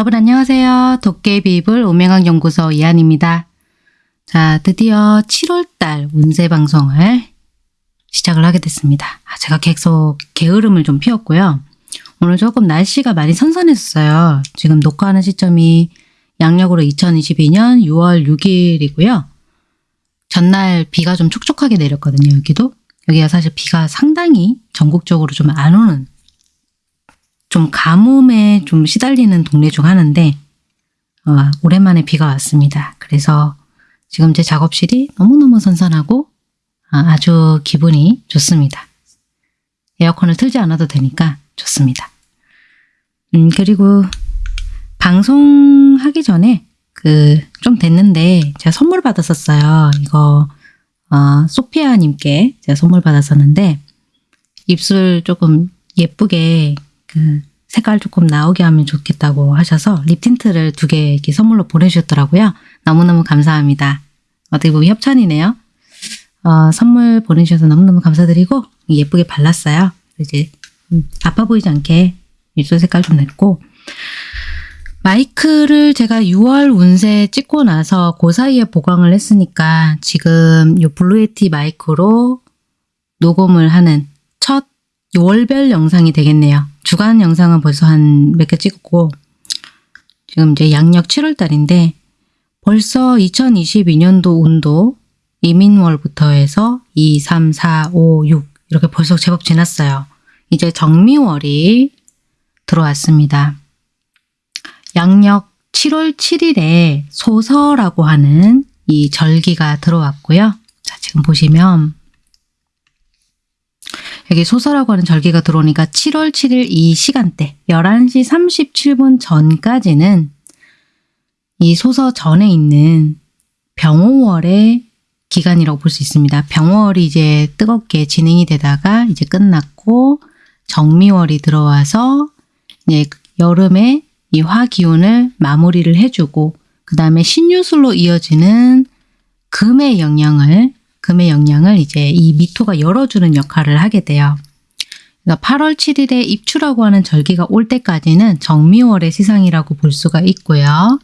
여러분 안녕하세요. 도깨비불 오명학 연구소 이한입니다. 자, 드디어 7월달 운세 방송을 시작을 하게 됐습니다. 아, 제가 계속 게으름을 좀 피웠고요. 오늘 조금 날씨가 많이 선선했어요. 지금 녹화하는 시점이 양력으로 2022년 6월 6일이고요. 전날 비가 좀 촉촉하게 내렸거든요. 여기도. 여기가 사실 비가 상당히 전국적으로 좀 안 오는 좀 가뭄에 좀 시달리는 동네 중 하나인데 어, 오랜만에 비가 왔습니다. 그래서 지금 제 작업실이 너무너무 선선하고 아, 아주 기분이 좋습니다. 에어컨을 틀지 않아도 되니까 좋습니다. 음, 그리고 방송하기 전에 그 좀 됐는데 제가 선물 받았었어요. 이거 어, 소피아님께 제가 선물 받았었는데 입술 조금 예쁘게 그 색깔 조금 나오게 하면 좋겠다고 하셔서 립 틴트를 두 개 이렇게 선물로 보내주셨더라고요. 너무너무 감사합니다. 어떻게 보면 협찬이네요. 어, 선물 보내주셔서 너무너무 감사드리고 예쁘게 발랐어요. 이제 음, 아파 보이지 않게 입술 색깔 좀 냈고 마이크를 제가 6월 운세 찍고 나서 그 사이에 보강을 했으니까 지금 이 Blue Yeti 마이크로 녹음을 하는 첫 월별 영상이 되겠네요. 주간 영상은 벌써 한 몇 개 찍었고 지금 이제 양력 7월 달인데 벌써 2022년도 운도 이민월부터 해서 2, 3, 4, 5, 6 이렇게 벌써 제법 지났어요. 이제 정미월이 들어왔습니다. 양력 7월 7일에 소서라고 하는 이 절기가 들어왔고요. 자, 지금 보시면 여기 소서라고 하는 절기가 들어오니까 7월 7일 이 시간대 11시 37분 전까지는 이 소서 전에 있는 병호월의 기간이라고 볼 수 있습니다. 병월이 이제 뜨겁게 진행이 되다가 이제 끝났고 정미월이 들어와서 이제 여름에 이 화 기운을 마무리를 해주고 그 다음에 신유술로 이어지는 금의 영향을 금의 영향을 이제 이 미토가 열어주는 역할을 하게 돼요. 그러니까 8월 7일에 입추라고 하는 절기가 올 때까지는 정미월의 시상이라고 볼 수가 있고요.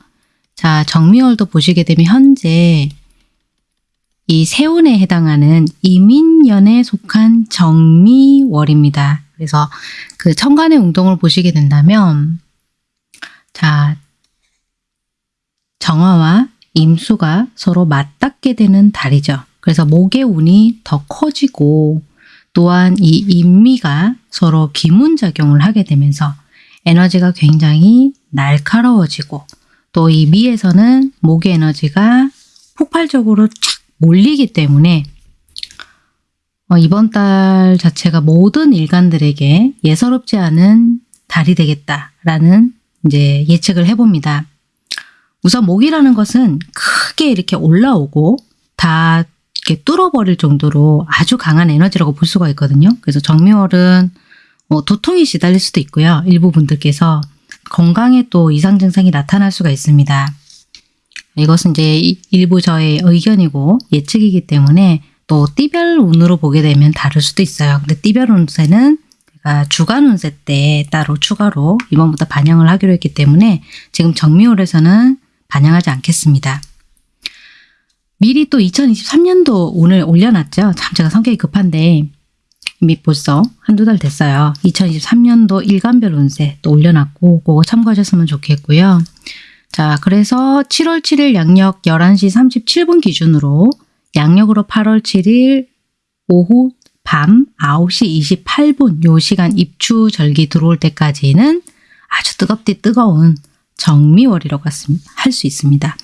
자, 정미월도 보시게 되면 현재 이 세운에 해당하는 이민년에 속한 정미월입니다. 그래서 그 천간의 운동을 보시게 된다면 자, 정화와 임수가 서로 맞닿게 되는 달이죠. 그래서 목의 운이 더 커지고 또한 이 인미가 서로 기문작용을 하게 되면서 에너지가 굉장히 날카로워지고 또 이 미에서는 목의 에너지가 폭발적으로 쫙 몰리기 때문에 어, 이번 달 자체가 모든 일간들에게 예사롭지 않은 달이 되겠다라는 이제 예측을 해봅니다. 우선 목이라는 것은 크게 이렇게 올라오고 다 이렇게 뚫어버릴 정도로 아주 강한 에너지라고 볼 수가 있거든요. 그래서 정미월은 뭐 도통이 시달릴 수도 있고요. 일부 분들께서 건강에 또 이상 증상이 나타날 수가 있습니다. 이것은 이제 일부 저의 의견이고 예측이기 때문에 또 띠별 운으로 보게 되면 다를 수도 있어요. 근데 띠별 운세는 주간 운세 때 따로 추가로 이번부터 반영을 하기로 했기 때문에 지금 정미월에서는 반영하지 않겠습니다. 미리 또 2023년도 운을 올려놨죠. 참 제가 성격이 급한데 이미 벌써 한두 달 됐어요. 2023년도 일간별 운세 또 올려놨고 그거 참고하셨으면 좋겠고요. 자 그래서 7월 7일 양력 11시 37분 기준으로 양력으로 8월 7일 오후 밤 9시 28분 요 시간 입추 절기 들어올 때까지는 아주 뜨겁디 뜨거운 정미월이라고 할 수 있습니다.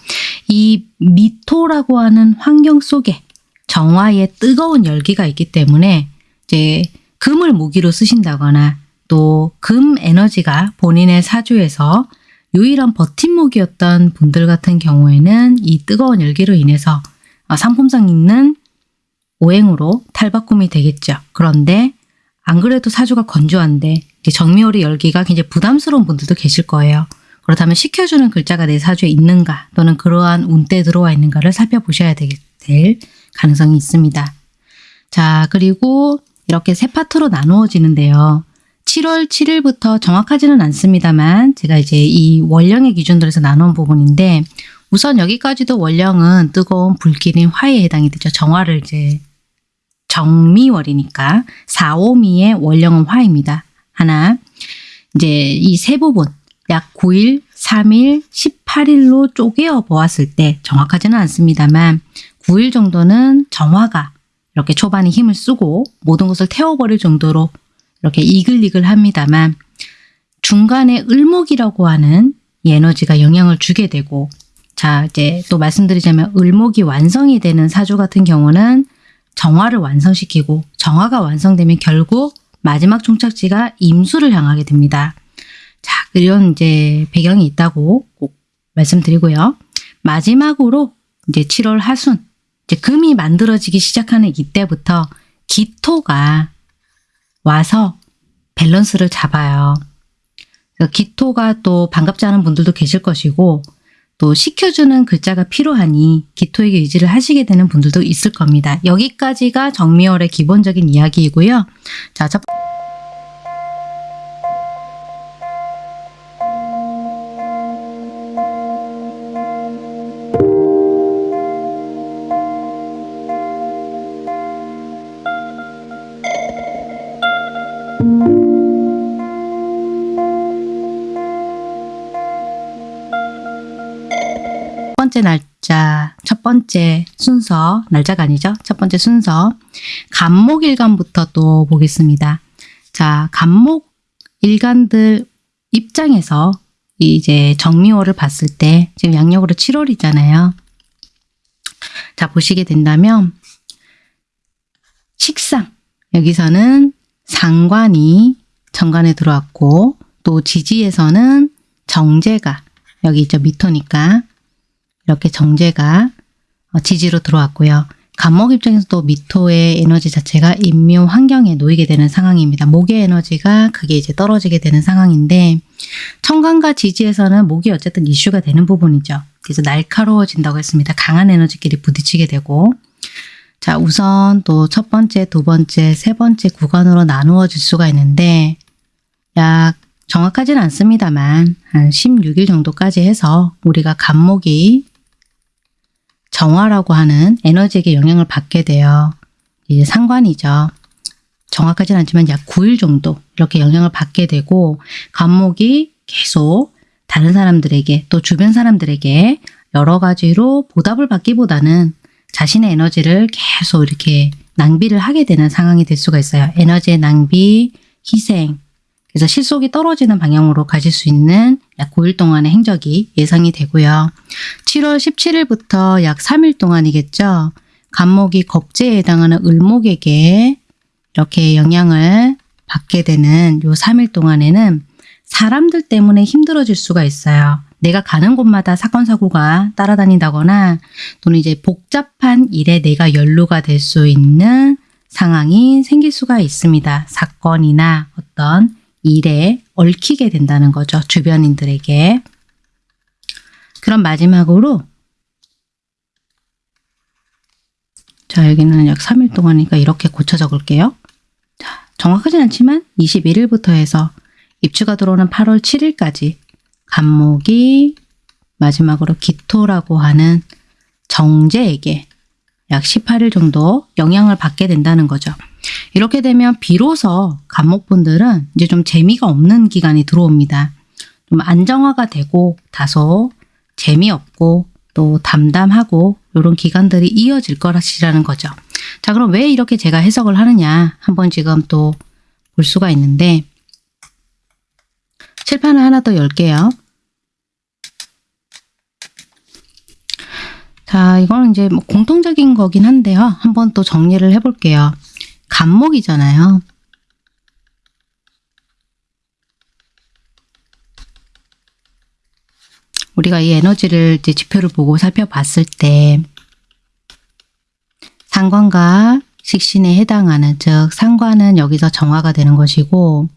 이 미토라고 하는 환경 속에 정화의 뜨거운 열기가 있기 때문에 이제 금을 무기로 쓰신다거나 또 금 에너지가 본인의 사주에서 유일한 버팀목이었던 분들 같은 경우에는 이 뜨거운 열기로 인해서 상품상 있는 오행으로 탈바꿈이 되겠죠. 그런데 안 그래도 사주가 건조한데 정미월의 열기가 굉장히 부담스러운 분들도 계실 거예요. 그렇다면 시켜주는 글자가 내 사주에 있는가 또는 그러한 운때 들어와 있는가를 살펴보셔야 될 가능성이 있습니다. 자 그리고 이렇게 세 파트로 나누어지는데요. 7월 7일부터 정확하지는 않습니다만 제가 이제 이 월령의 기준으로 해서 나눈 부분인데 우선 여기까지도 월령은 뜨거운 불길인 화에 해당이 되죠. 정화를 이제 정미월이니까 4, 5미의 월령은 화입니다. 하나 이제 이 세 부분 약 9일, 3일, 18일로 쪼개어 보았을 때 정확하지는 않습니다만 9일 정도는 정화가 이렇게 초반에 힘을 쓰고 모든 것을 태워버릴 정도로 이렇게 이글이글 합니다만 중간에 을목이라고 하는 이 에너지가 영향을 주게 되고 자 이제 또 말씀드리자면 을목이 완성이 되는 사주 같은 경우는 정화를 완성시키고 정화가 완성되면 결국 마지막 종착지가 임수를 향하게 됩니다. 자, 이런 이제 배경이 있다고 꼭 말씀드리고요. 마지막으로 이제 7월 하순, 이제 금이 만들어지기 시작하는 이때부터 기토가 와서 밸런스를 잡아요. 기토가 또 반갑지 않은 분들도 계실 것이고 또 시켜주는 글자가 필요하니 기토에게 의지를 하시게 되는 분들도 있을 겁니다. 여기까지가 정미월의 기본적인 이야기이고요. 자, 첫 번째 번째 순서, 날짜가 아니죠? 첫 번째 순서, 간목일간부터 또 보겠습니다. 자, 간목 일간들 입장에서 이제 정미호를 봤을 때 지금 양력으로 7월이잖아요. 자, 보시게 된다면 식상, 여기서는 상관이 정관에 들어왔고 또 지지에서는 정제가 여기 있죠 미토니까 이렇게 정제가 어, 지지로 들어왔고요. 간목 입장에서도 미토의 에너지 자체가 인묘 환경에 놓이게 되는 상황입니다. 목의 에너지가 그게 이제 떨어지게 되는 상황인데 청간과 지지에서는 목이 어쨌든 이슈가 되는 부분이죠. 그래서 날카로워진다고 했습니다. 강한 에너지끼리 부딪히게 되고 자 우선 또 첫 번째, 두 번째, 세 번째 구간으로 나누어질 수가 있는데 약 정확하진 않습니다만 한 16일 정도까지 해서 우리가 간목이 정화라고 하는 에너지에게 영향을 받게 돼요. 이제 상관이죠. 정확하진 않지만 약 9일 정도 이렇게 영향을 받게 되고 간목이 계속 다른 사람들에게 또 주변 사람들에게 여러 가지로 보답을 받기보다는 자신의 에너지를 계속 이렇게 낭비를 하게 되는 상황이 될 수가 있어요. 에너지의 낭비, 희생, 그래서 실속이 떨어지는 방향으로 가질 수 있는 약 9일 동안의 행적이 예상이 되고요. 7월 17일부터 약 3일 동안이겠죠. 간목이 겁제에 해당하는 을목에게 이렇게 영향을 받게 되는 요 3일 동안에는 사람들 때문에 힘들어질 수가 있어요. 내가 가는 곳마다 사건 사고가 따라다닌다거나 또는 이제 복잡한 일에 내가 연루가 될 수 있는 상황이 생길 수가 있습니다. 사건이나 어떤 일에 얽히게 된다는 거죠. 주변인들에게. 그럼 마지막으로 자 여기는 약 3일 동안이니까 이렇게 고쳐 적을게요. 자, 정확하진 않지만 21일부터 해서 입추가 들어오는 8월 7일까지 간목이 마지막으로 기토라고 하는 정제에게 약 18일 정도 영향을 받게 된다는 거죠. 이렇게 되면 비로소 간목분들은 이제 좀 재미가 없는 기간이 들어옵니다. 좀 안정화가 되고 다소 재미없고 또 담담하고 이런 기간들이 이어질 거라시라는 거죠. 자 그럼 왜 이렇게 제가 해석을 하느냐 한번 지금 또 볼 수가 있는데 칠판을 하나 더 열게요. 자 이거는 이제 뭐 공통적인 거긴 한데요. 한번 또 정리를 해볼게요. 간목이잖아요. 우리가 이 에너지를 이제 지표를 보고 살펴봤을 때 상관과 식신에 해당하는 즉 상관은 여기서 정화가 되는 것이고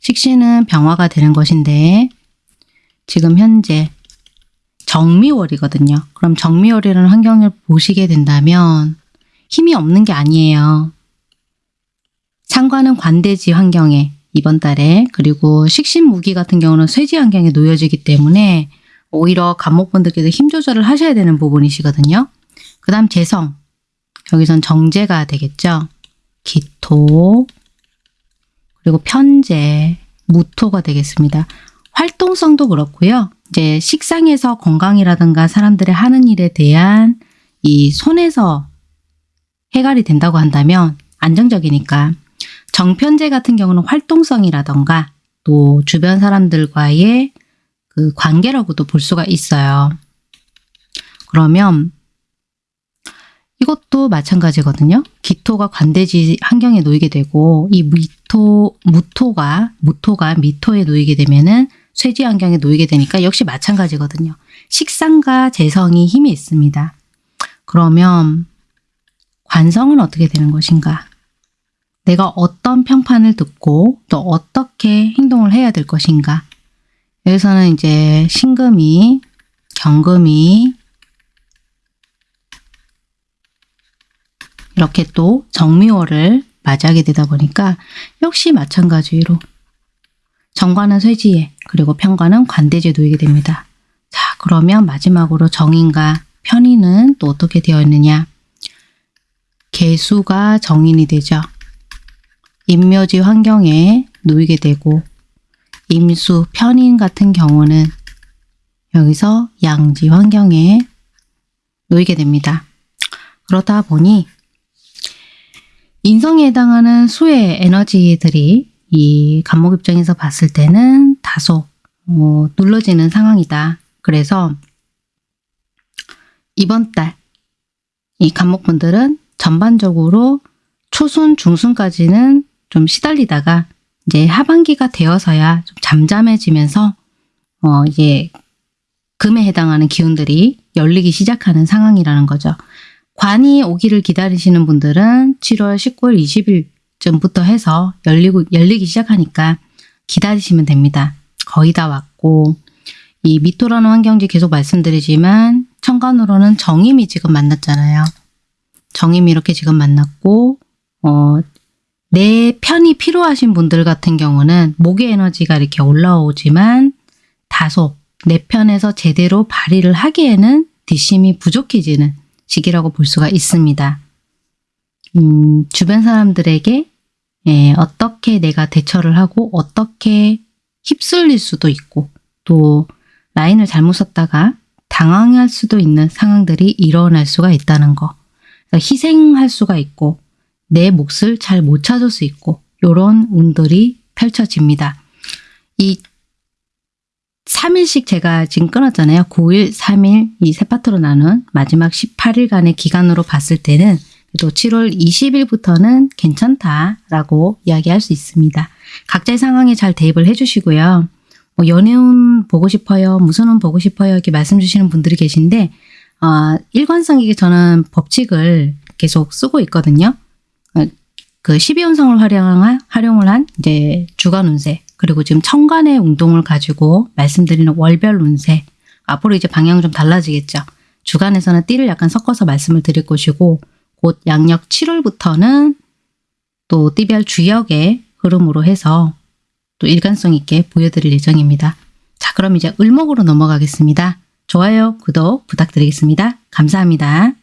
식신은 병화가 되는 것인데 지금 현재 정미월이거든요. 그럼 정미월이라는 환경을 보시게 된다면 힘이 없는 게 아니에요. 상관은 관대지 환경에 이번 달에 그리고 식신무기 같은 경우는 쇠지 환경에 놓여지기 때문에 오히려 간목분들께서 힘 조절을 하셔야 되는 부분이시거든요. 그 다음 재성 여기선 정제가 되겠죠. 기토 그리고 편제 무토가 되겠습니다. 활동성도 그렇고요. 이제 식상에서 건강이라든가 사람들의 하는 일에 대한 이 손에서 해갈이 된다고 한다면 안정적이니까 정편제 같은 경우는 활동성이라던가 또 주변 사람들과의 그 관계라고도 볼 수가 있어요. 그러면 이것도 마찬가지거든요. 기토가 관대지 환경에 놓이게 되고 이 미토, 무토가 무토가 미토에 놓이게 되면은 쇠지 환경에 놓이게 되니까 역시 마찬가지거든요. 식상과 재성이 힘이 있습니다. 그러면 관성은 어떻게 되는 것인가? 내가 어떤 평판을 듣고 또 어떻게 행동을 해야 될 것인가? 여기서는 이제 신금이, 경금이 이렇게 또 정미월을 맞이하게 되다 보니까 역시 마찬가지로 정관은 쇠지에 그리고 편관은 관대지에 놓이게 됩니다. 자 그러면 마지막으로 정인과 편인은 또 어떻게 되어 있느냐 개수가 정인이 되죠. 임묘지 환경에 놓이게 되고 임수, 편인 같은 경우는 여기서 양지 환경에 놓이게 됩니다. 그러다 보니 인성에 해당하는 수의 에너지들이 이 간목 입장에서 봤을 때는 다소 어, 눌러지는 상황이다. 그래서 이번 달 이 간목분들은 전반적으로 초순, 중순까지는 좀 시달리다가 이제 하반기가 되어서야 좀 잠잠해지면서 어 이제 금에 해당하는 기운들이 열리기 시작하는 상황이라는 거죠. 관이 오기를 기다리시는 분들은 7월 19일, 20일쯤부터 해서 열리고 열리기 시작하니까 기다리시면 됩니다. 거의 다 왔고 이 미토라는 환경지 계속 말씀드리지만 천간으로는 정임이 지금 만났잖아요. 정임이 이렇게 지금 만났고 어, 내 편이 필요하신 분들 같은 경우는 목의 에너지가 이렇게 올라오지만 다소 내 편에서 제대로 발휘를 하기에는 뒷심이 부족해지는 시기라고 볼 수가 있습니다. 음, 주변 사람들에게 예, 어떻게 내가 대처를 하고 어떻게 휩쓸릴 수도 있고 또 라인을 잘못 썼다가 당황할 수도 있는 상황들이 일어날 수가 있다는 거. 희생할 수가 있고 내 몫을 잘 못 찾을 수 있고 이런 운들이 펼쳐집니다. 이 3일씩 제가 지금 끊었잖아요. 9일, 3일 이 세 파트로 나눈 마지막 18일간의 기간으로 봤을 때는 또 7월 20일부터는 괜찮다라고 이야기할 수 있습니다. 각자의 상황에 잘 대입을 해주시고요. 뭐 연애운 보고 싶어요, 무슨 운 보고 싶어요 이렇게 말씀 주시는 분들이 계신데 어, 일관성이게 저는 법칙을 계속 쓰고 있거든요. 어, 그 12운성을 활용한, 활용을 한 이제 주간 운세 그리고 지금 천간의 운동을 가지고 말씀드리는 월별 운세 앞으로 이제 방향 좀 달라지겠죠. 주간에서는 띠를 약간 섞어서 말씀을 드릴 것이고 곧 양력 7월부터는 또 띠별 주역의 흐름으로 해서 또 일관성 있게 보여드릴 예정입니다. 자 그럼 이제 을목으로 넘어가겠습니다. 좋아요, 구독 부탁드리겠습니다. 감사합니다.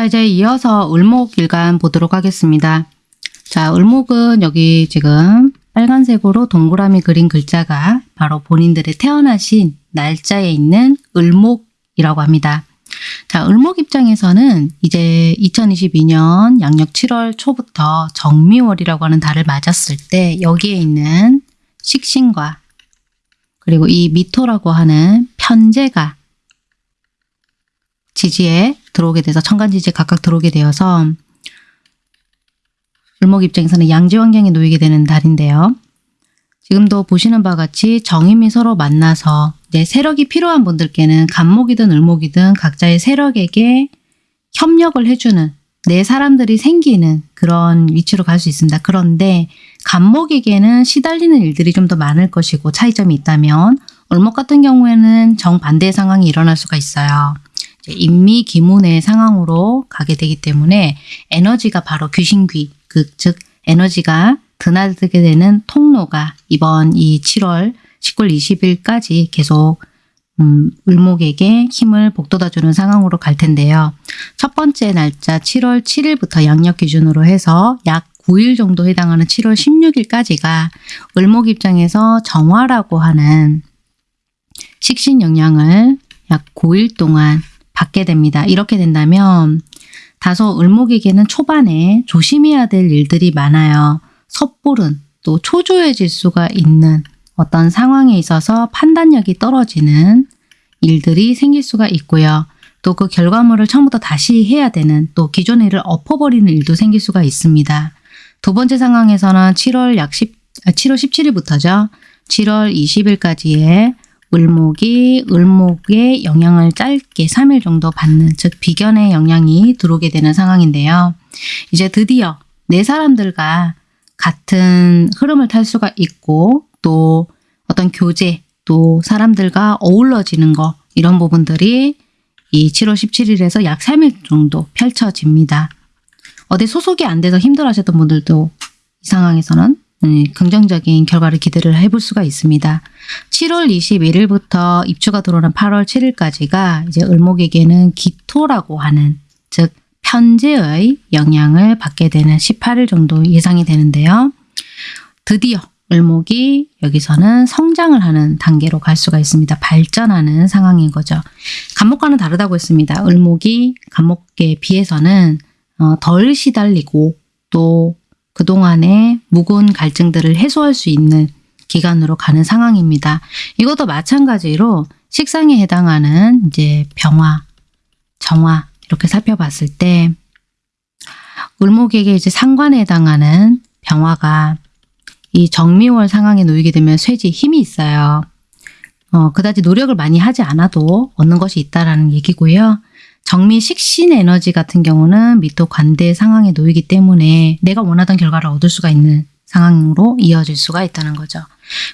자 이제 이어서 을목 일간 보도록 하겠습니다. 자 을목은 여기 지금 빨간색으로 동그라미 그린 글자가 바로 본인들의 태어나신 날짜에 있는 을목이라고 합니다. 자 을목 입장에서는 이제 2022년 양력 7월 초부터 정미월이라고 하는 달을 맞았을 때 여기에 있는 식신과 그리고 이 미토라고 하는 편제가 지지에 들어오게 돼서 천간지지에 각각 들어오게 되어서 을목 입장에서는 양지 환경에 놓이게 되는 달인데요. 지금도 보시는 바와 같이 정임이 서로 만나서 이제 세력이 필요한 분들께는 간목이든 을목이든 각자의 세력에게 협력을 해주는 내 사람들이 생기는 그런 위치로 갈 수 있습니다. 그런데 간목에게는 시달리는 일들이 좀 더 많을 것이고 차이점이 있다면 을목 같은 경우에는 정반대의 상황이 일어날 수가 있어요. 인미 기문의 상황으로 가게 되기 때문에 에너지가 바로 귀신귀, 그, 즉 에너지가 드나들게 되는 통로가 이번 이 7월 19일 20일까지 계속 음, 을목에게 힘을 복돋아주는 상황으로 갈 텐데요. 첫 번째 날짜 7월 7일부터 양력 기준으로 해서 약 9일 정도 해당하는 7월 16일까지가 을목 입장에서 정화라고 하는 식신 영향을 약 9일 동안 받게 됩니다. 이렇게 된다면 다소 을목에게는 초반에 조심해야 될 일들이 많아요. 섣부른 또 초조해질 수가 있는 어떤 상황에 있어서 판단력이 떨어지는 일들이 생길 수가 있고요. 또 그 결과물을 처음부터 다시 해야 되는 또 기존의 일을 엎어버리는 일도 생길 수가 있습니다. 두 번째 상황에서는 7월 약 10, 7월 17일부터죠. 7월 20일까지의 을목이 을목의 영향을 짧게 3일 정도 받는 즉 비견의 영향이 들어오게 되는 상황인데요. 이제 드디어 내 사람들과 같은 흐름을 탈 수가 있고 또 어떤 교제 또 사람들과 어우러지는 거 이런 부분들이 이 7월 17일에서 약 3일 정도 펼쳐집니다. 어디 소속이 안 돼서 힘들어하셨던 분들도 이 상황에서는 음, 긍정적인 결과를 기대를 해볼 수가 있습니다. 7월 21일부터 입주가 들어오는 8월 7일까지가 이제 을목에게는 기토라고 하는 즉 편제의 영향을 받게 되는 18일 정도 예상이 되는데요. 드디어 을목이 여기서는 성장을 하는 단계로 갈 수가 있습니다. 발전하는 상황인 거죠. 간목과는 다르다고 했습니다. 을목이 간목에 비해서는 어, 덜 시달리고 또 그동안의 묵은 갈증들을 해소할 수 있는 기간으로 가는 상황입니다. 이것도 마찬가지로 식상에 해당하는 이제 병화, 정화 이렇게 살펴봤을 때 을목에게 이제 상관에 해당하는 병화가 이 정미월 상황에 놓이게 되면 쇠지 힘이 있어요. 어, 그다지 노력을 많이 하지 않아도 얻는 것이 있다라는 얘기고요. 정미 식신 에너지 같은 경우는 미토 관대 상황에 놓이기 때문에 내가 원하던 결과를 얻을 수가 있는 상황으로 이어질 수가 있다는 거죠.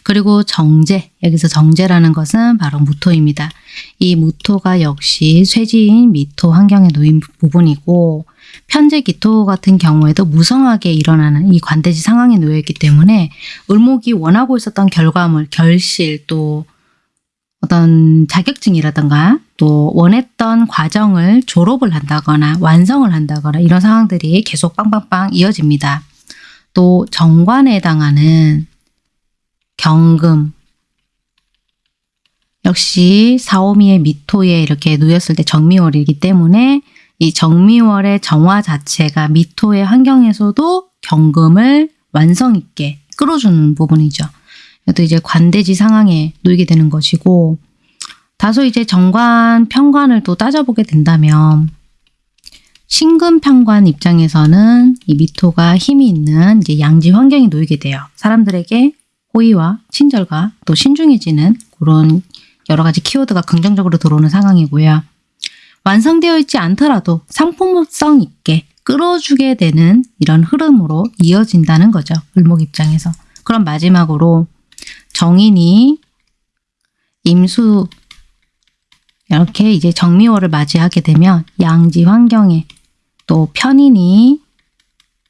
그리고 정제, 여기서 정제라는 것은 바로 무토입니다. 이 무토가 역시 쇠지인 미토 환경에 놓인 부분이고 편제 기토 같은 경우에도 무성하게 일어나는 이 관대지 상황에 놓여있기 때문에 을목이 원하고 있었던 결과물, 결실 또 어떤 자격증이라든가 또 원했던 과정을 졸업을 한다거나 완성을 한다거나 이런 상황들이 계속 빵빵빵 이어집니다. 또 정관에 해당하는 경금 역시 사오미의 미토에 이렇게 놓였을 때 정미월이기 때문에 이 정미월의 정화 자체가 미토의 환경에서도 경금을 완성 있게 끌어주는 부분이죠. 또 이제 관대지 상황에 놓이게 되는 것이고 다소 이제 정관, 평관을 또 따져보게 된다면 신금 평관 입장에서는 이 미토가 힘이 있는 이제 양지 환경에 놓이게 돼요. 사람들에게 호의와 친절과 또 신중해지는 그런 여러 가지 키워드가 긍정적으로 들어오는 상황이고요. 완성되어 있지 않더라도 상품성 있게 끌어주게 되는 이런 흐름으로 이어진다는 거죠. 을목 입장에서. 그럼 마지막으로 정인이 임수 이렇게 이제 정미월을 맞이하게 되면 양지 환경에 또 편인이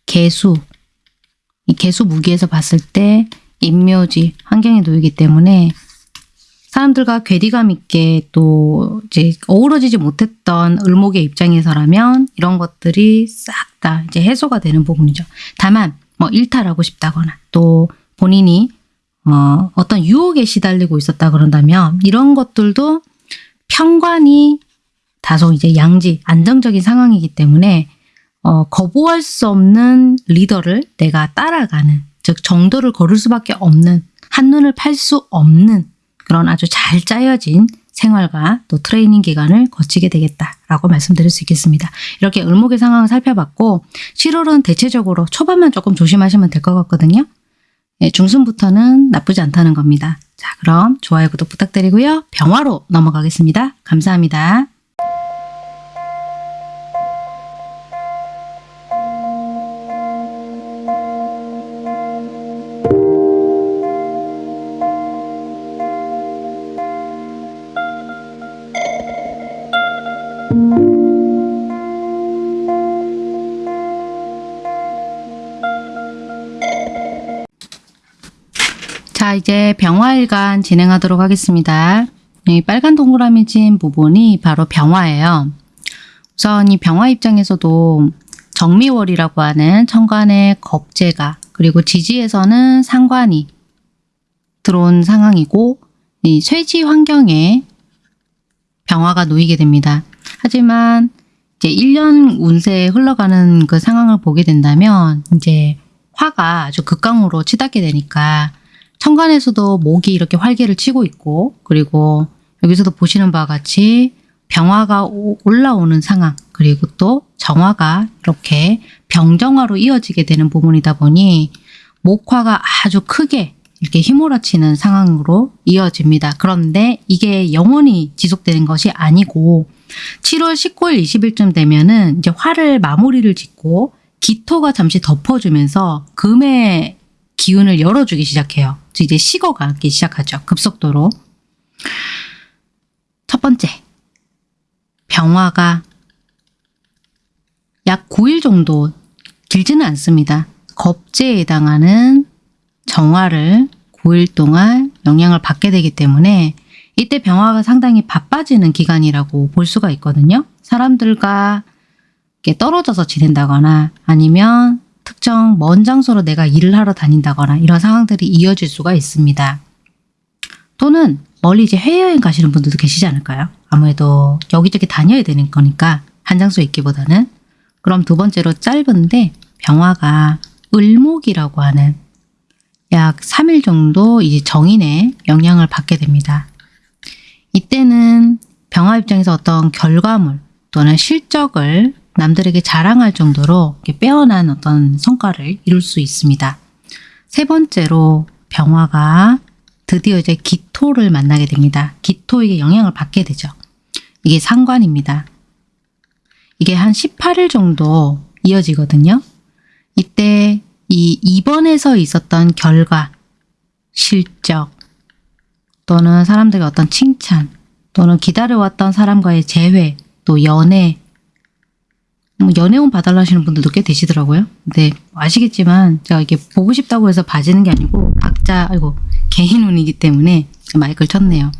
개수 이 개수 무기에서 봤을 때 임묘지 환경에 놓이기 때문에 사람들과 괴리감 있게 또 이제 어우러지지 못했던 을목의 입장에서라면 이런 것들이 싹 다 이제 해소가 되는 부분이죠. 다만 뭐 일탈하고 싶다거나 또 본인이 어, 어떤 유혹에 시달리고 있었다 그런다면 이런 것들도 평관이 다소 이제 양지 안정적인 상황이기 때문에 어, 거부할 수 없는 리더를 내가 따라가는 즉 정도를 걸을 수밖에 없는 한눈을 팔 수 없는 그런 아주 잘 짜여진 생활과 또 트레이닝 기간을 거치게 되겠다라고 말씀드릴 수 있겠습니다. 이렇게 을목의 상황을 살펴봤고 7월은 대체적으로 초반만 조금 조심하시면 될 것 같거든요. 예, 중순부터는 나쁘지 않다는 겁니다. 자, 그럼 좋아요, 구독 부탁드리고요. 병화로 넘어가겠습니다. 감사합니다. 이제 병화일간 진행하도록 하겠습니다. 이 빨간 동그라미 진 부분이 바로 병화예요. 우선 이 병화 입장에서도 정미월이라고 하는 천간의 겁재가 그리고 지지에서는 상관이 들어온 상황이고 이 쇠지 환경에 병화가 놓이게 됩니다. 하지만 이제 1년 운세에 흘러가는 그 상황을 보게 된다면 이제 화가 아주 극강으로 치닫게 되니까 천간에서도 목이 이렇게 활개를 치고 있고 그리고 여기서도 보시는 바와 같이 병화가 오- 올라오는 상황 그리고 또 정화가 이렇게 병정화로 이어지게 되는 부분이다 보니 목화가 아주 크게 이렇게 휘몰아치는 상황으로 이어집니다. 그런데 이게 영원히 지속되는 것이 아니고 7월 19일 20일쯤 되면은 이제 화를 마무리를 짓고 기토가 잠시 덮어주면서 금의 기운을 열어주기 시작해요. 이제 식어가기 시작하죠. 급속도로. 첫 번째, 병화가 약 9일 정도 길지는 않습니다. 겁제에 해당하는 정화를 9일 동안 영향을 받게 되기 때문에 이때 병화가 상당히 바빠지는 기간이라고 볼 수가 있거든요. 사람들과 떨어져서 지낸다거나 아니면 특정 먼 장소로 내가 일을 하러 다닌다거나 이런 상황들이 이어질 수가 있습니다. 또는 멀리 이제 해외여행 가시는 분들도 계시지 않을까요? 아무래도 여기저기 다녀야 되는 거니까 한 장소에 있기보다는 그럼 두 번째로 짧은데 병화가 을목이라고 하는 약 3일 정도 이제 정인의 영향을 받게 됩니다. 이때는 병화 입장에서 어떤 결과물 또는 실적을 남들에게 자랑할 정도로 빼어난 어떤 성과를 이룰 수 있습니다. 세 번째로 병화가 드디어 이제 기토를 만나게 됩니다. 기토에게 영향을 받게 되죠. 이게 상관입니다. 이게 한 18일 정도 이어지거든요. 이때 이 입원에서 있었던 결과, 실적, 또는 사람들의 어떤 칭찬, 또는 기다려왔던 사람과의 재회, 또 연애, 뭐 연애운 봐달라 하시는 분들도 꽤 되시더라고요. 근데 아시겠지만 제가 이게 보고 싶다고 해서 봐지는 게 아니고 각자 아이고 개인 운이기 때문에 마이크를 쳤네요.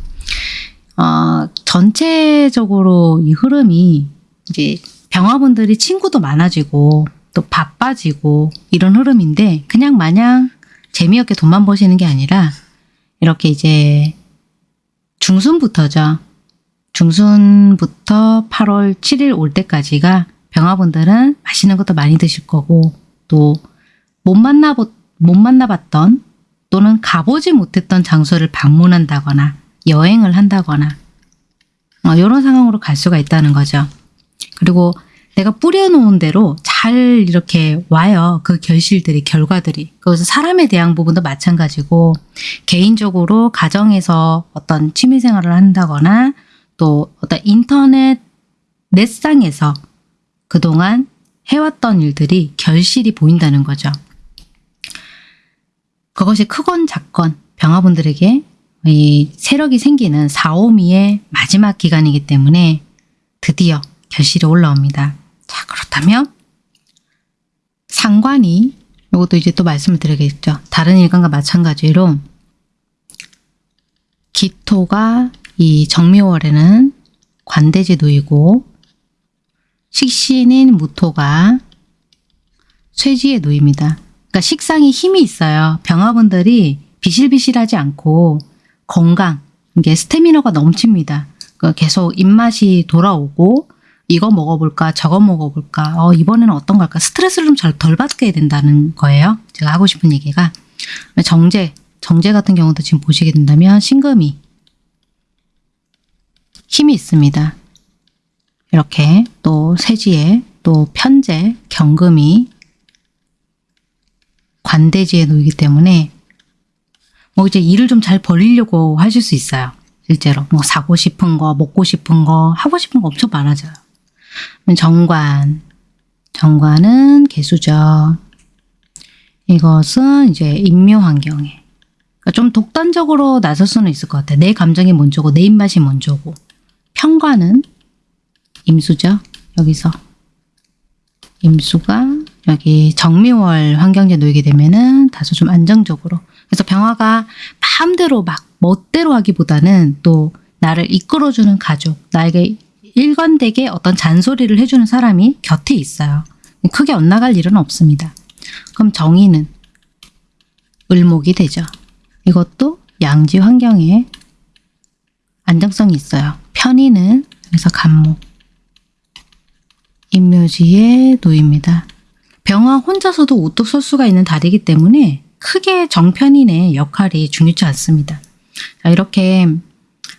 어, 전체적으로 이 흐름이 이제 병화분들이 친구도 많아지고 또 바빠지고 이런 흐름인데 그냥 마냥 재미없게 돈만 버시는 게 아니라 이렇게 이제 중순부터죠. 중순부터 8월 7일 올 때까지가 병화분들은 맛있는 것도 많이 드실 거고 또 못 만나보 못 만나봤던 또는 가보지 못했던 장소를 방문한다거나 여행을 한다거나 어, 이런 상황으로 갈 수가 있다는 거죠. 그리고 내가 뿌려놓은 대로 잘 이렇게 와요. 그 결실들이, 결과들이. 그래서 사람에 대한 부분도 마찬가지고 개인적으로 가정에서 어떤 취미생활을 한다거나 또 어떤 인터넷 넷상에서 그동안 해왔던 일들이 결실이 보인다는 거죠. 그것이 크건 작건 병화분들에게 이 세력이 생기는 4, 5미의 마지막 기간이기 때문에 드디어 결실이 올라옵니다. 자 그렇다면 상관이 이것도 이제 또 말씀을 드리겠죠. 다른 일간과 마찬가지로 기토가 이 정묘월에는 관대지 놓이고 식신인 무토가 쇠지에 놓입니다. 그러니까 식상이 힘이 있어요. 병화분들이 비실비실하지 않고 건강, 이게 스태미너가 넘칩니다. 그러니까 계속 입맛이 돌아오고 이거 먹어볼까 저거 먹어볼까 어, 이번에는 어떤 걸까 스트레스를 좀 덜 받게 된다는 거예요. 제가 하고 싶은 얘기가 정제, 정제 같은 경우도 지금 보시게 된다면 신금이 힘이 있습니다. 이렇게 또 세지에 또 편제, 경금이 관대지에 놓이기 때문에 뭐 이제 일을 좀 잘 벌리려고 하실 수 있어요. 실제로 뭐 사고 싶은 거, 먹고 싶은 거, 하고 싶은 거 엄청 많아져요. 정관, 정관은 개수죠. 이것은 이제 인묘 환경에 그러니까 좀 독단적으로 나설 수는 있을 것 같아요. 내 감정이 먼저고 내 입맛이 먼저고 평관은 임수죠. 여기서 임수가 여기 정미월 환경제 놓이게 되면은 다소 좀 안정적으로 그래서 병화가 마음대로 막 멋대로 하기보다는 또 나를 이끌어주는 가족 나에게 일관되게 어떤 잔소리를 해주는 사람이 곁에 있어요. 크게 엇나갈 일은 없습니다. 그럼 정의는 을목이 되죠. 이것도 양지 환경에 안정성이 있어요. 편의는 여기서 간목 인묘지에 놓입니다. 병화 혼자서도 우뚝 설 수가 있는 달이기 때문에 크게 정편인의 역할이 중요치 않습니다. 자, 이렇게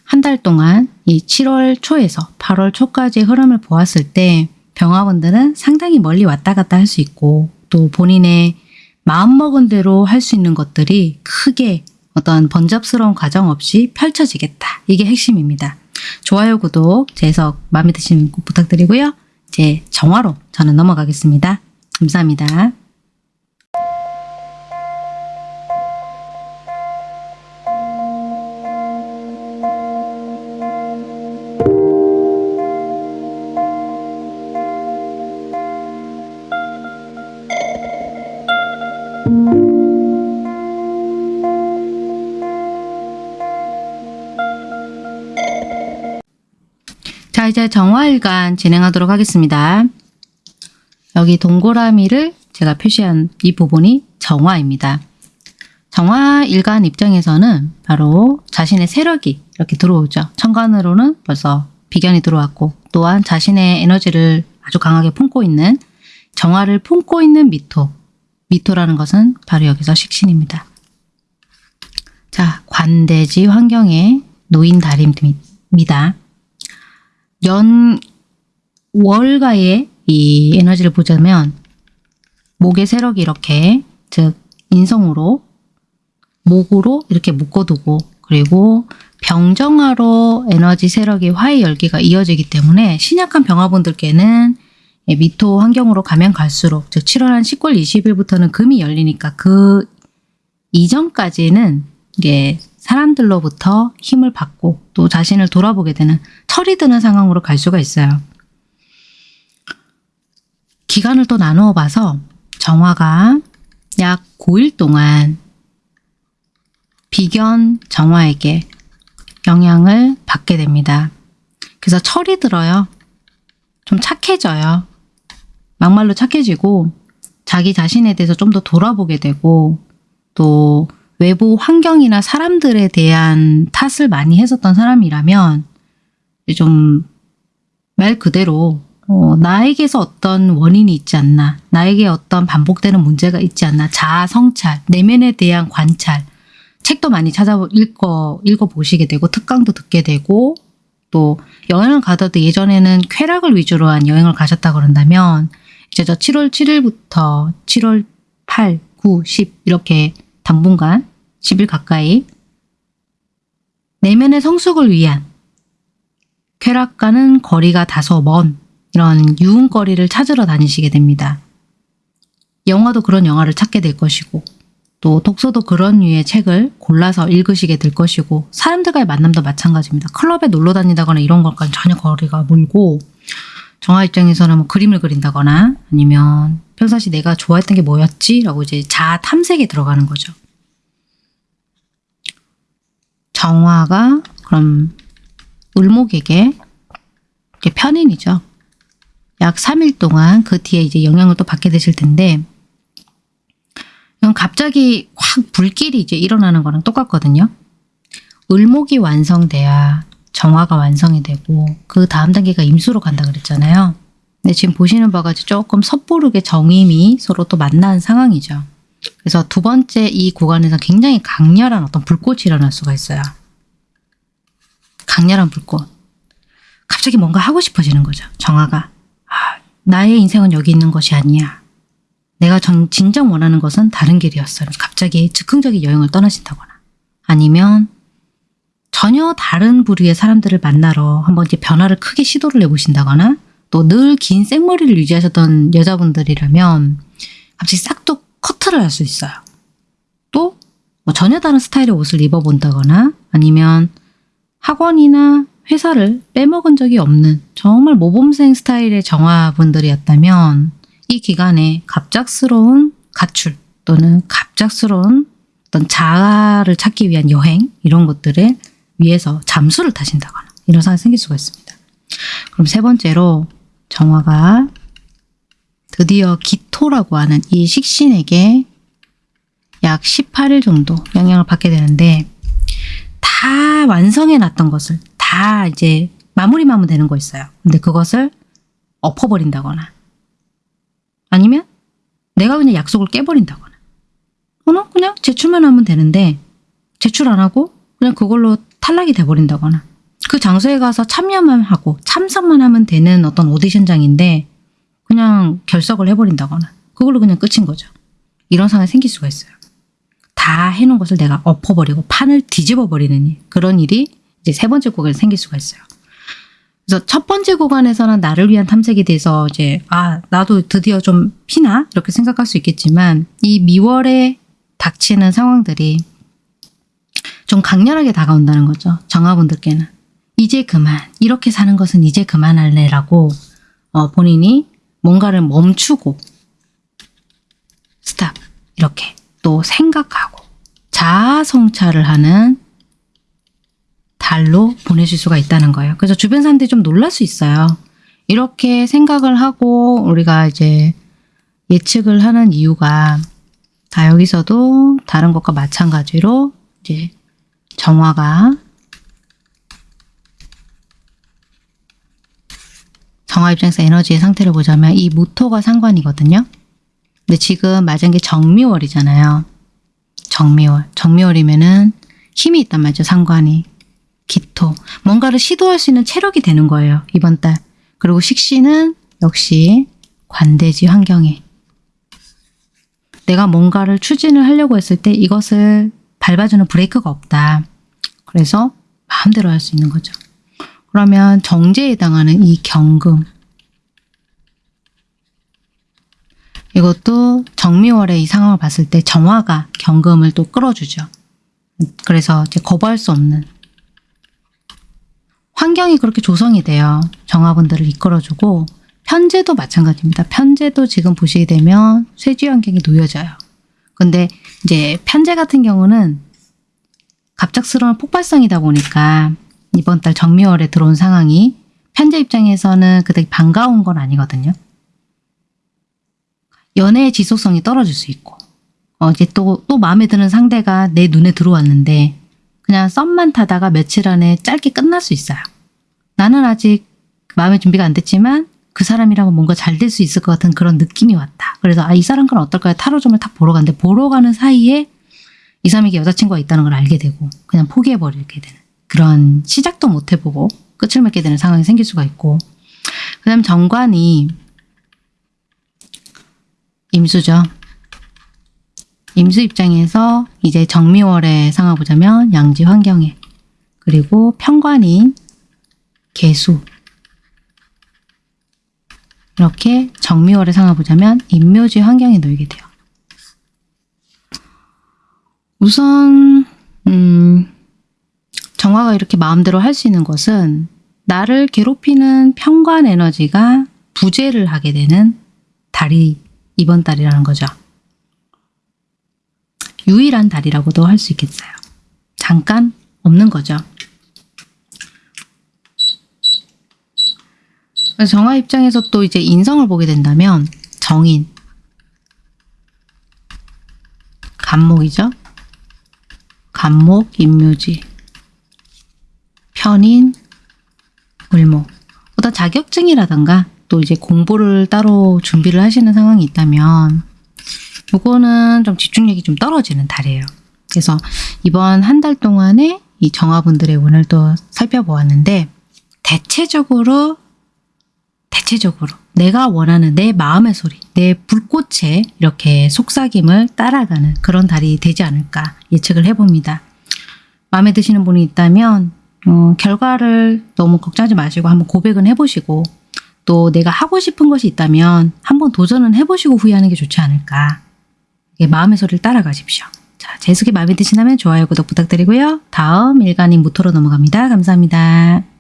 한 달 동안 이 7월 초에서 8월 초까지의 흐름을 보았을 때 병화원들은 상당히 멀리 왔다 갔다 할 수 있고 또 본인의 마음먹은 대로 할 수 있는 것들이 크게 어떤 번잡스러운 과정 없이 펼쳐지겠다. 이게 핵심입니다. 좋아요, 구독, 제 해석 마음에 드시면 꼭 부탁드리고요. 이제 정화로 저는 넘어가겠습니다. 감사합니다. 이제 정화일간 진행하도록 하겠습니다. 여기 동그라미를 제가 표시한 이 부분이 정화입니다. 정화일간 입장에서는 바로 자신의 세력이 이렇게 들어오죠. 천간으로는 벌써 비견이 들어왔고 또한 자신의 에너지를 아주 강하게 품고 있는 정화를 품고 있는 미토. 미토라는 것은 바로 여기서 식신입니다. 자, 관대지 환경에 놓인 달입니다. 연 월가의 이 에너지를 보자면 목의 세력이 이렇게 즉 인성으로 목으로 이렇게 묶어두고 그리고 병정화로 에너지 세력이 화의 열기가 이어지기 때문에 신약한 병화분들께는 미토 환경으로 가면 갈수록 즉 7월 한 10월 20일부터는 금이 열리니까 그 이전까지는 이게 사람들로부터 힘을 받고 또 자신을 돌아보게 되는 철이 드는 상황으로 갈 수가 있어요. 기간을 또 나누어 봐서 정화가 약 9일 동안 비견 정화에게 영향을 받게 됩니다. 그래서 철이 들어요. 좀 착해져요. 막말로 착해지고 자기 자신에 대해서 좀 더 돌아보게 되고 또 외부 환경이나 사람들에 대한 탓을 많이 했었던 사람이라면 좀 말 그대로 어, 나에게서 어떤 원인이 있지 않나 나에게 어떤 반복되는 문제가 있지 않나 자아 성찰, 내면에 대한 관찰 책도 많이 찾아 읽어, 읽어보시게 되고 특강도 듣게 되고 또 여행을 가더라도 예전에는 쾌락을 위주로 한 여행을 가셨다 그런다면 이제 저 7월 7일부터 7월 8, 9, 10 이렇게 당분간 10일 가까이 내면의 성숙을 위한 쾌락과는 거리가 다소 먼 이런 유흥거리를 찾으러 다니시게 됩니다. 영화도 그런 영화를 찾게 될 것이고 또 독서도 그런 류의 책을 골라서 읽으시게 될 것이고 사람들과의 만남도 마찬가지입니다. 클럽에 놀러 다니다거나 이런 것과는 전혀 거리가 멀고 정화 입장에서는 뭐 그림을 그린다거나 아니면 평상시 내가 좋아했던 게 뭐였지? 라고 이제 자아 탐색에 들어가는 거죠. 정화가 그럼 을목에게 편인이죠. 약 3일 동안 그 뒤에 이제 영향을 또 받게 되실 텐데 이건 갑자기 확 불길이 이제 일어나는 거랑 똑같거든요. 을목이 완성돼야 정화가 완성이 되고 그 다음 단계가 임수로 간다 그랬잖아요. 근데 지금 보시는 바가 조금 섣부르게 정임이 서로 또 만난 상황이죠. 그래서 두 번째 이 구간에서 굉장히 강렬한 어떤 불꽃이 일어날 수가 있어요. 강렬한 불꽃. 갑자기 뭔가 하고 싶어지는 거죠. 정화가. 아, 나의 인생은 여기 있는 것이 아니야. 내가 전, 진정 원하는 것은 다른 길이었어요. 갑자기 즉흥적인 여행을 떠나신다거나 아니면 전혀 다른 부류의 사람들을 만나러 한번 이제 변화를 크게 시도를 해보신다거나 또 늘 긴 생머리를 유지하셨던 여자분들이라면 갑자기 싹둑 커트를 할 수 있어요. 또 뭐 전혀 다른 스타일의 옷을 입어본다거나 아니면 학원이나 회사를 빼먹은 적이 없는 정말 모범생 스타일의 정화분들이었다면 이 기간에 갑작스러운 가출 또는 갑작스러운 어떤 자아를 찾기 위한 여행 이런 것들에 위해서 잠수를 타신다거나 이런 상황이 생길 수가 있습니다. 그럼 세 번째로 정화가 드디어 기토라고 하는 이 식신에게 약 18일 정도 영향을 받게 되는데 다 완성해 놨던 것을 다 이제 마무리만 하면 되는 거 있어요. 근데 그것을 엎어버린다거나 아니면 내가 그냥 약속을 깨버린다거나 또는 그냥 제출만 하면 되는데 제출 안 하고 그냥 그걸로 탈락이 돼버린다거나 그 장소에 가서 참여만 하고 참석만 하면 되는 어떤 오디션장인데 결석을 해버린다거나 그걸로 그냥 끝인 거죠. 이런 상황이 생길 수가 있어요. 다 해놓은 것을 내가 엎어버리고 판을 뒤집어 버리는 그런 일이 이제 세 번째 구간에 생길 수가 있어요. 그래서 첫 번째 구간에서는 나를 위한 탐색에 대해서 이제 아 나도 드디어 좀 피나 이렇게 생각할 수 있겠지만 이 미월에 닥치는 상황들이 좀 강렬하게 다가온다는 거죠. 정화분들께는 이제 그만 이렇게 사는 것은 이제 그만할래라고 어, 본인이 뭔가를 멈추고 스탑 이렇게 또 생각하고 자아 성찰을 하는 달로 보내실 수가 있다는 거예요. 그래서 주변 사람들이 좀 놀랄 수 있어요. 이렇게 생각을 하고 우리가 이제 예측을 하는 이유가 다 여기서도 다른 것과 마찬가지로 이제 정화가 정화 입장에서 에너지의 상태를 보자면 이 무토가 상관이거든요. 근데 지금 맞은 게 정미월이잖아요. 정미월. 정미월이면은 힘이 있단 말이죠. 상관이. 기토. 뭔가를 시도할 수 있는 체력이 되는 거예요. 이번 달. 그리고 식신은 역시 관대지 환경에. 내가 뭔가를 추진을 하려고 했을 때 이것을 밟아주는 브레이크가 없다. 그래서 마음대로 할 수 있는 거죠. 그러면 정제에 해당하는 이 경금, 이것도 정미월의 이 상황을 봤을 때 정화가 경금을 또 끌어주죠. 그래서 이제 거부할 수 없는 환경이 그렇게 조성이 돼요. 정화분들을 이끌어주고 편제도 마찬가지입니다. 편제도 지금 보시게 되면 쇠지 환경이 놓여져요. 근데 이제 편제 같은 경우는 갑작스러운 폭발성이다 보니까 이번 달 정미월에 들어온 상황이 편제 입장에서는 그닥 반가운 건 아니거든요. 연애의 지속성이 떨어질 수 있고 어, 이제 또, 또 마음에 드는 상대가 내 눈에 들어왔는데 그냥 썸만 타다가 며칠 안에 짧게 끝날 수 있어요. 나는 아직 마음의 준비가 안 됐지만 그 사람이랑은 뭔가 잘 될 수 있을 것 같은 그런 느낌이 왔다. 그래서 아, 이 사람과는 어떨까요? 타로점을 탁 보러 갔는데 보러 가는 사이에 이 사람에게 여자친구가 있다는 걸 알게 되고 그냥 포기해버리게 되는 그런 시작도 못 해보고 끝을 맺게 되는 상황이 생길 수가 있고 그 다음 정관이 임수죠. 임수 입장에서 이제 정미월의 상황 보자면 양지 환경에 그리고 편관인 개수 이렇게 정미월의 상황 보자면 임묘지 환경에 놓이게 돼요. 우선 음, 정화가 이렇게 마음대로 할 수 있는 것은 나를 괴롭히는 편관 에너지가 부재를 하게 되는 달이 이번 달이라는 거죠. 유일한 달이라고도 할 수 있겠어요. 잠깐 없는 거죠. 정화 입장에서 또 이제 인성을 보게 된다면 정인, 간목이죠. 간목, 임묘지, 편인, 을목. 어떤 자격증이라던가 또 이제 공부를 따로 준비를 하시는 상황이 있다면 이거는 좀 집중력이 좀 떨어지는 달이에요. 그래서 이번 한 달 동안에 이 정화분들의 운을 또 살펴보았는데 대체적으로 대체적으로 내가 원하는 내 마음의 소리, 내 불꽃에 이렇게 속삭임을 따라가는 그런 달이 되지 않을까 예측을 해봅니다. 마음에 드시는 분이 있다면 어, 결과를 너무 걱정하지 마시고 한번 고백은 해보시고 또 내가 하고 싶은 것이 있다면 한번 도전은 해보시고 후회하는 게 좋지 않을까. 마음의 소리를 따라가십시오. 자, 제수기 마음에 드시다면 좋아요, 구독 부탁드리고요. 다음 일간인 무토로 넘어갑니다. 감사합니다.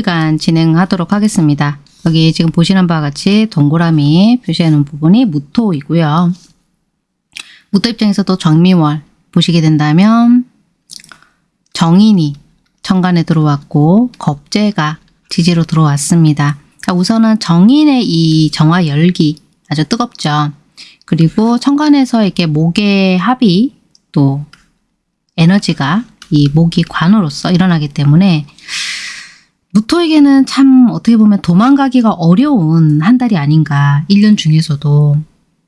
무토일간 진행하도록 하겠습니다. 여기 지금 보시는 바와 같이 동그라미 놓은 부분이 무토이고요. 무토 입장에서도 정미월 보시게 된다면 정인이 천간에 들어왔고 겁재가 지지로 들어왔습니다. 자, 우선은 정인의 이 정화 열기 아주 뜨겁죠. 그리고 천간에서 이렇게 목의 합이 또 에너지가 이 목이 관으로서 일어나기 때문에 무토에게는 참 어떻게 보면 도망가기가 어려운 한 달이 아닌가 1년 중에서도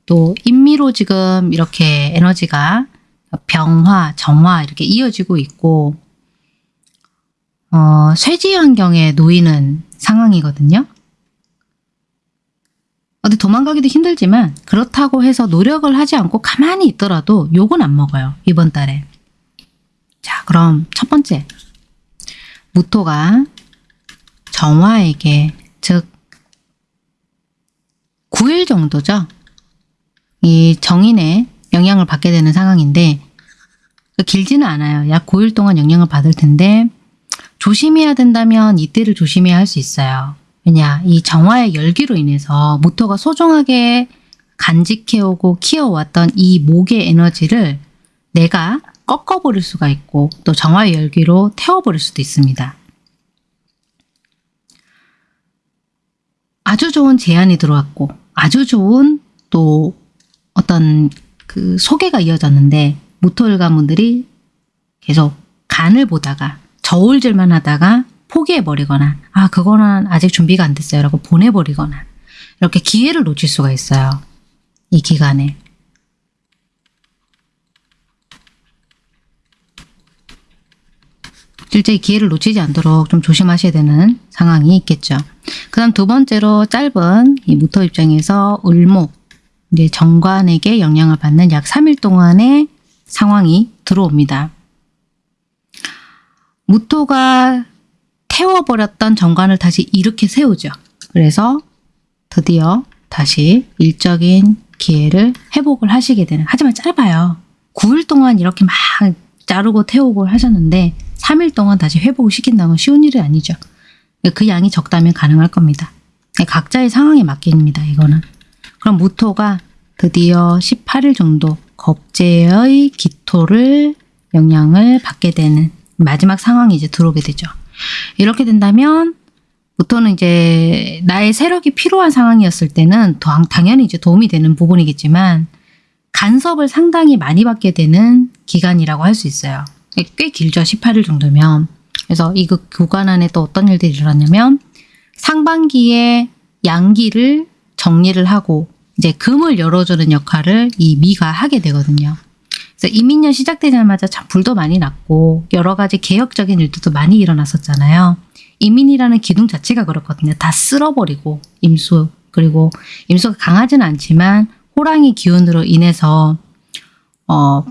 또 인미로 지금 이렇게 에너지가 병화, 정화 이렇게 이어지고 있고 어, 쇠지 환경에 놓이는 상황이거든요. 어디 도망가기도 힘들지만 그렇다고 해서 노력을 하지 않고 가만히 있더라도 욕은 안 먹어요. 이번 달에. 자 그럼 첫 번째 무토가 정화에게 즉 9일 정도죠. 이 정인의 영향을 받게 되는 상황인데 길지는 않아요. 약 9일 동안 영향을 받을 텐데 조심해야 된다면 이때를 조심해야 할 수 있어요. 왜냐 이 정화의 열기로 인해서 모토가 소중하게 간직해오고 키워왔던 이 목의 에너지를 내가 꺾어버릴 수가 있고 또 정화의 열기로 태워버릴 수도 있습니다. 아주 좋은 제안이 들어왔고 아주 좋은 또 어떤 그 소개가 이어졌는데 무토일가분들이 계속 간을 보다가 저울질만 하다가 포기해버리거나 아 그거는 아직 준비가 안 됐어요 라고 보내버리거나 이렇게 기회를 놓칠 수가 있어요. 이 기간에. 실제 기회를 놓치지 않도록 좀 조심하셔야 되는 상황이 있겠죠. 그 다음 두 번째로 짧은 이 무토 입장에서 을목, 이제 정관에게 영향을 받는 약 3일 동안의 상황이 들어옵니다. 무토가 태워버렸던 정관을 다시 이렇게 세우죠. 그래서 드디어 다시 일적인 기회를 회복을 하시게 되는 하지만 짧아요. 9일 동안 이렇게 막 자르고 태우고 하셨는데 3일 동안 다시 회복을 시킨다는 건 쉬운 일이 아니죠. 그 양이 적다면 가능할 겁니다. 각자의 상황에 맡깁니다. 이거는. 그럼 무토가 드디어 18일 정도 겁제의 기토를 영향을 받게 되는 마지막 상황이 이제 들어오게 되죠. 이렇게 된다면 무토는 이제 나의 세력이 필요한 상황이었을 때는 당연히 이제 도움이 되는 부분이겠지만 간섭을 상당히 많이 받게 되는 기간이라고 할 수 있어요. 꽤 길죠. 18일 정도면. 그래서 이그 구간 안에 또 어떤 일들이 일어나냐면 상반기에 양기를 정리를 하고 이제 금을 열어주는 역할을 이 미가 하게 되거든요. 그래서 이민년 시작되자마자 참 불도 많이 났고 여러 가지 개혁적인 일들도 많이 일어났었잖아요. 이민이라는 기둥 자체가 그렇거든요. 다 쓸어버리고 임수 그리고 임수가 강하지는 않지만 호랑이 기운으로 인해서 어,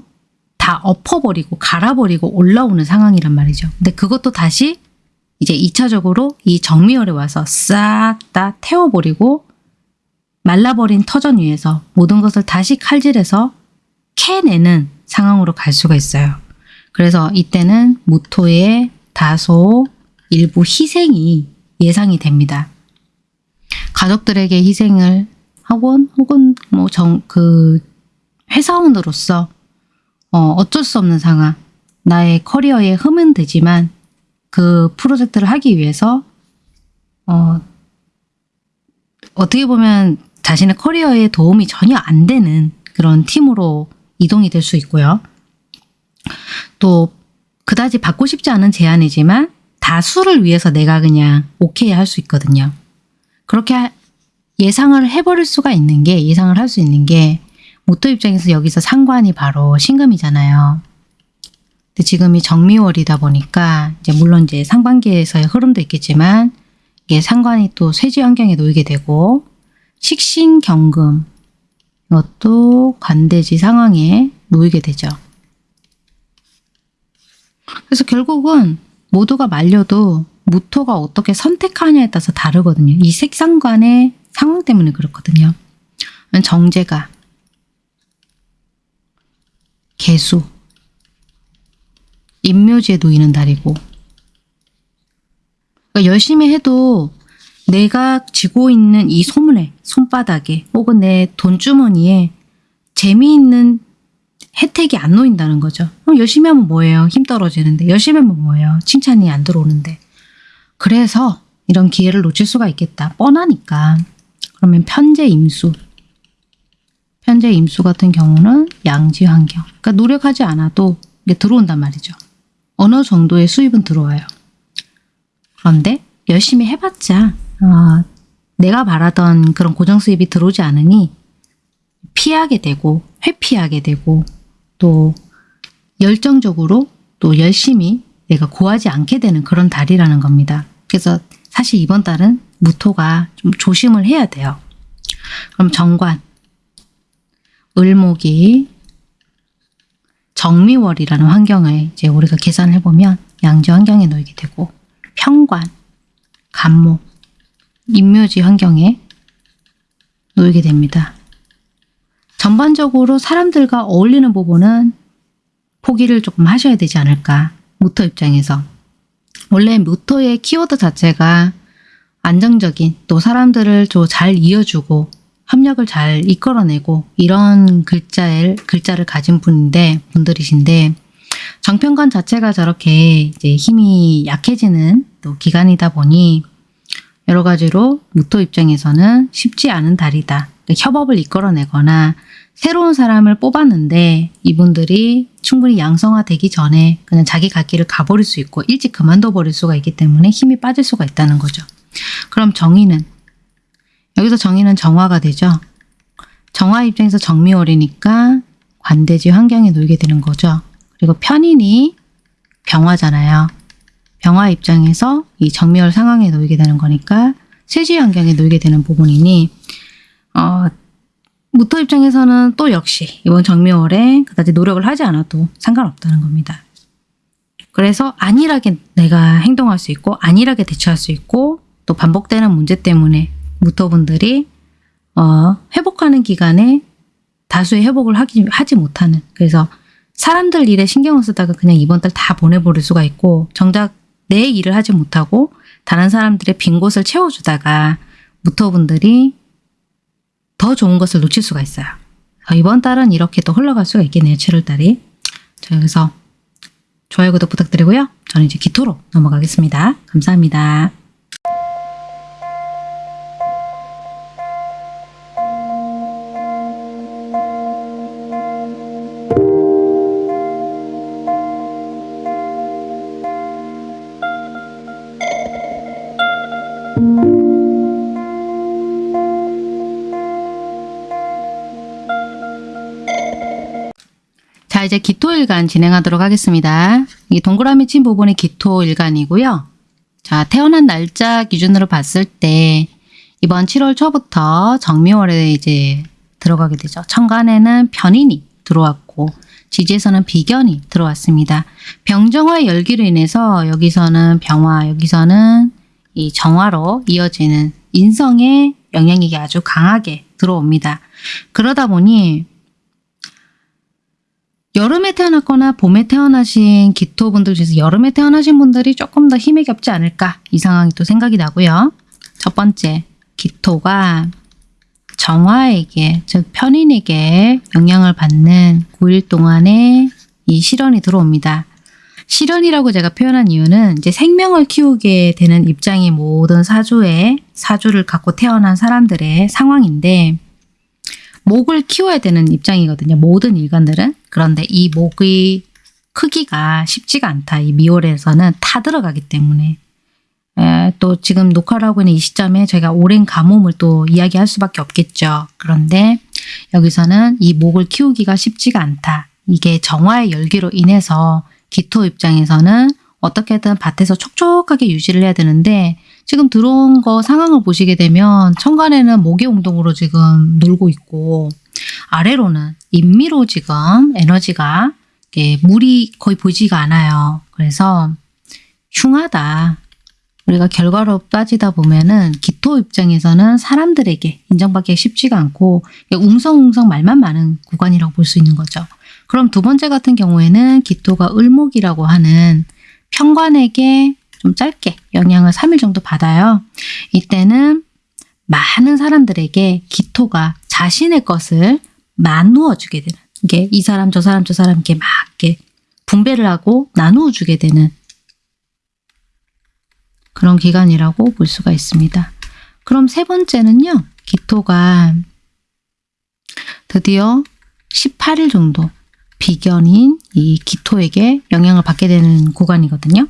다 엎어버리고 갈아버리고 올라오는 상황이란 말이죠. 근데 그것도 다시 이제 2차적으로 이 정미열에 와서 싹 다 태워버리고 말라버린 터전 위에서 모든 것을 다시 칼질해서 캐내는 상황으로 갈 수가 있어요. 그래서 이때는 무토의 다소 일부 희생이 예상이 됩니다. 가족들에게 희생을 하곤 혹은 뭐 정 그 회사원으로서 어, 어쩔 수 없는 상황 나의 커리어에 흠은 되지만 그 프로젝트를 하기 위해서 어, 어떻게 보면 자신의 커리어에 도움이 전혀 안 되는 그런 팀으로 이동이 될 수 있고요. 또 그다지 받고 싶지 않은 제안이지만 다수를 위해서 내가 그냥 오케이 할 수 있거든요. 그렇게 하- 예상을 해버릴 수가 있는 게 예상을 할 수 있는 게 모토 입장에서 여기서 상관이 바로 신금이잖아요. 근데 지금이 정미월이다 보니까 이제 물론 이제 상반기에서의 흐름도 있겠지만 이게 상관이 또 쇠지 환경에 놓이게 되고 식신경금 이것도 관대지 상황에 놓이게 되죠. 그래서 결국은 모두가 말려도 무토가 어떻게 선택하냐에 따라서 다르거든요. 이 색상관의 상황 때문에 그렇거든요. 정제가 개수 인묘지에 놓이는 달이고 그러니까 열심히 해도 내가 쥐고 있는 이 소문에 손바닥에 혹은 내 돈주머니에 재미있는 혜택이 안 놓인다는 거죠. 그럼 열심히 하면 뭐예요? 힘 떨어지는데. 열심히 하면 뭐예요? 칭찬이 안 들어오는데. 그래서 이런 기회를 놓칠 수가 있겠다. 뻔하니까. 그러면 편재 임수. 편재 임수 같은 경우는 양지 환경. 그러니까 노력하지 않아도 이게 들어온단 말이죠. 어느 정도의 수입은 들어와요. 그런데 열심히 해봤자 어, 내가 바라던 그런 고정 수입이 들어오지 않으니 피하게 되고 회피하게 되고 또 열정적으로 또 열심히 내가 구하지 않게 되는 그런 달이라는 겁니다. 그래서 사실 이번 달은 무토가 좀 조심을 해야 돼요. 그럼 정관, 을목이 정미월이라는 환경을 이제 우리가 계산을 해보면 양지 환경에 놓이게 되고 평관, 간목, 인묘지 환경에 놓이게 됩니다. 전반적으로 사람들과 어울리는 부분은 포기를 조금 하셔야 되지 않을까. 모토 입장에서. 원래 모토의 키워드 자체가 안정적인 또 사람들을 좀 잘 이어주고 협력을 잘 이끌어내고 이런 글자를, 글자를 가진 분인데, 분들이신데, 정편관 자체가 저렇게 이제 힘이 약해지는 또 기간이다 보니 여러 가지로 무토 입장에서는 쉽지 않은 달이다. 그러니까 협업을 이끌어내거나 새로운 사람을 뽑았는데 이분들이 충분히 양성화되기 전에 그냥 자기 갈 길을 가버릴 수 있고 일찍 그만둬 버릴 수가 있기 때문에 힘이 빠질 수가 있다는 거죠. 그럼 정의는 여기서 정의는 정화가 되죠. 정화 입장에서 정미월이니까 관대지 환경에 놓이게 되는 거죠. 그리고 편인이 병화잖아요. 병화 입장에서 이 정미월 상황에 놓이게 되는 거니까 세지 환경에 놓이게 되는 부분이니 어, 무토 입장에서는 또 역시 이번 정미월에 그다지 노력을 하지 않아도 상관없다는 겁니다. 그래서 안일하게 내가 행동할 수 있고 안일하게 대처할 수 있고 또 반복되는 문제 때문에 무토분들이 어, 회복하는 기간에 다수의 회복을 하기, 하지 못하는 그래서 사람들 일에 신경을 쓰다가 그냥 이번 달 다 보내버릴 수가 있고 정작 내 일을 하지 못하고 다른 사람들의 빈 곳을 채워주다가 무토분들이 더 좋은 것을 놓칠 수가 있어요. 어, 이번 달은 이렇게 또 흘러갈 수가 있겠네요. 7월달이. 자 여기서 좋아요 구독 부탁드리고요. 저는 이제 기토로 넘어가겠습니다. 감사합니다. 기토일간 진행하도록 하겠습니다. 이 동그라미 친 부분이 기토일간이고요. 자 태어난 날짜 기준으로 봤을 때 이번 7월 초부터 정미월에 이제 들어가게 되죠. 천간에는 편인이 들어왔고 지지에서는 비견이 들어왔습니다. 병정화 열기로 인해서 여기서는 병화, 여기서는 이 정화로 이어지는 인성의 영향력이 아주 강하게 들어옵니다. 그러다 보니 여름에 태어났거나 봄에 태어나신 기토분들 중에서 여름에 태어나신 분들이 조금 더 힘이 겹지 않을까 이 상황이 또 생각이 나고요. 첫 번째 기토가 정화에게 즉 편인에게 영향을 받는 9일 동안에 이 실현이 들어옵니다. 실현이라고 제가 표현한 이유는 이제 생명을 키우게 되는 입장이 모든 사주의 사주를 갖고 태어난 사람들의 상황인데 목을 키워야 되는 입장이거든요. 모든 일간들은. 그런데 이 목의 크기가 쉽지가 않다. 이 미월에서는 타 들어가기 때문에 에, 또 지금 녹화를 하고 있는 이 시점에 저희가 오랜 가뭄을 또 이야기할 수밖에 없겠죠. 그런데 여기서는 이 목을 키우기가 쉽지가 않다. 이게 정화의 열기로 인해서 기토 입장에서는 어떻게든 밭에서 촉촉하게 유지를 해야 되는데 지금 들어온 거 상황을 보시게 되면 천간에는 목의운동으로 지금 놀고 있고 아래로는 인미로 지금 에너지가 물이 거의 보이지가 않아요. 그래서 흉하다. 우리가 결과로 따지다 보면은 기토 입장에서는 사람들에게 인정받기가 쉽지가 않고 웅성웅성 말만 많은 구간이라고 볼 수 있는 거죠. 그럼 두 번째 같은 경우에는 기토가 을목이라고 하는 평관에게 좀 짧게 영향을 3일 정도 받아요. 이때는 많은 사람들에게 기토가 자신의 것을 나누어 주게 되는 이게 이 사람 저 사람 저 사람 이렇게 막 이렇게 분배를 하고 나누어 주게 되는 그런 기간이라고 볼 수가 있습니다. 그럼 세 번째는요. 기토가 드디어 18일 정도 비견인 이 기토에게 영향을 받게 되는 구간이거든요.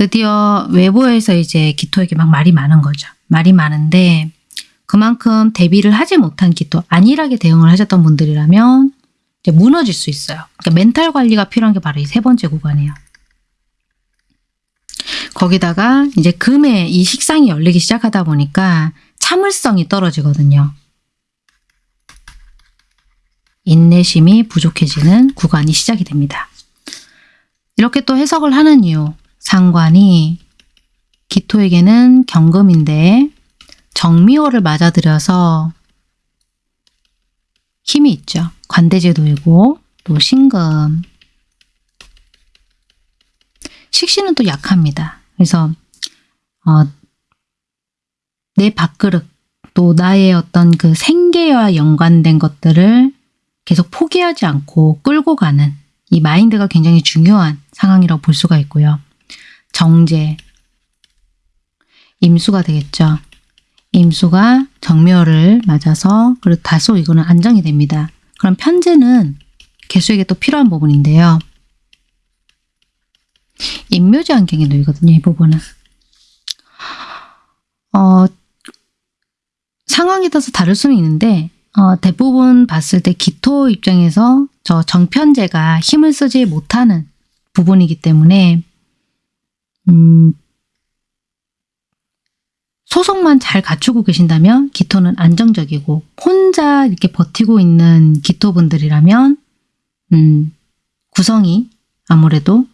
드디어 외부에서 이제 기토에게 막 말이 많은 거죠. 말이 많은데 그만큼 대비를 하지 못한 기토, 안일하게 대응을 하셨던 분들이라면 이제 무너질 수 있어요. 그러니까 멘탈 관리가 필요한 게 바로 이 세 번째 구간이에요. 거기다가 이제 금에 이 식상이 열리기 시작하다 보니까 참을성이 떨어지거든요. 인내심이 부족해지는 구간이 시작이 됩니다. 이렇게 또 해석을 하는 이유, 상관이 기토에게는 경금인데 정미호를 맞아들여서 힘이 있죠. 관대제도이고 또 신금. 식신은 또 약합니다. 그래서 어, 내 밥그릇 또 나의 어떤 그 생계와 연관된 것들을 계속 포기하지 않고 끌고 가는 이 마인드가 굉장히 중요한 상황이라고 볼 수가 있고요. 정제, 임수가 되겠죠. 임수가 정묘를 맞아서 그리고 다소 이거는 안정이 됩니다. 그럼 편제는 개수에게 또 필요한 부분인데요. 인묘지 환경에 놓이거든요. 이 부분은. 어, 상황에 따라서 다를 수는 있는데 어, 대부분 봤을 때 기토 입장에서 저 정편제가 힘을 쓰지 못하는 부분이기 때문에 음, 소속만 잘 갖추고 계신다면 기토는 안정적이고 혼자 이렇게 버티고 있는 기토분들이라면 음, 구성이 아무래도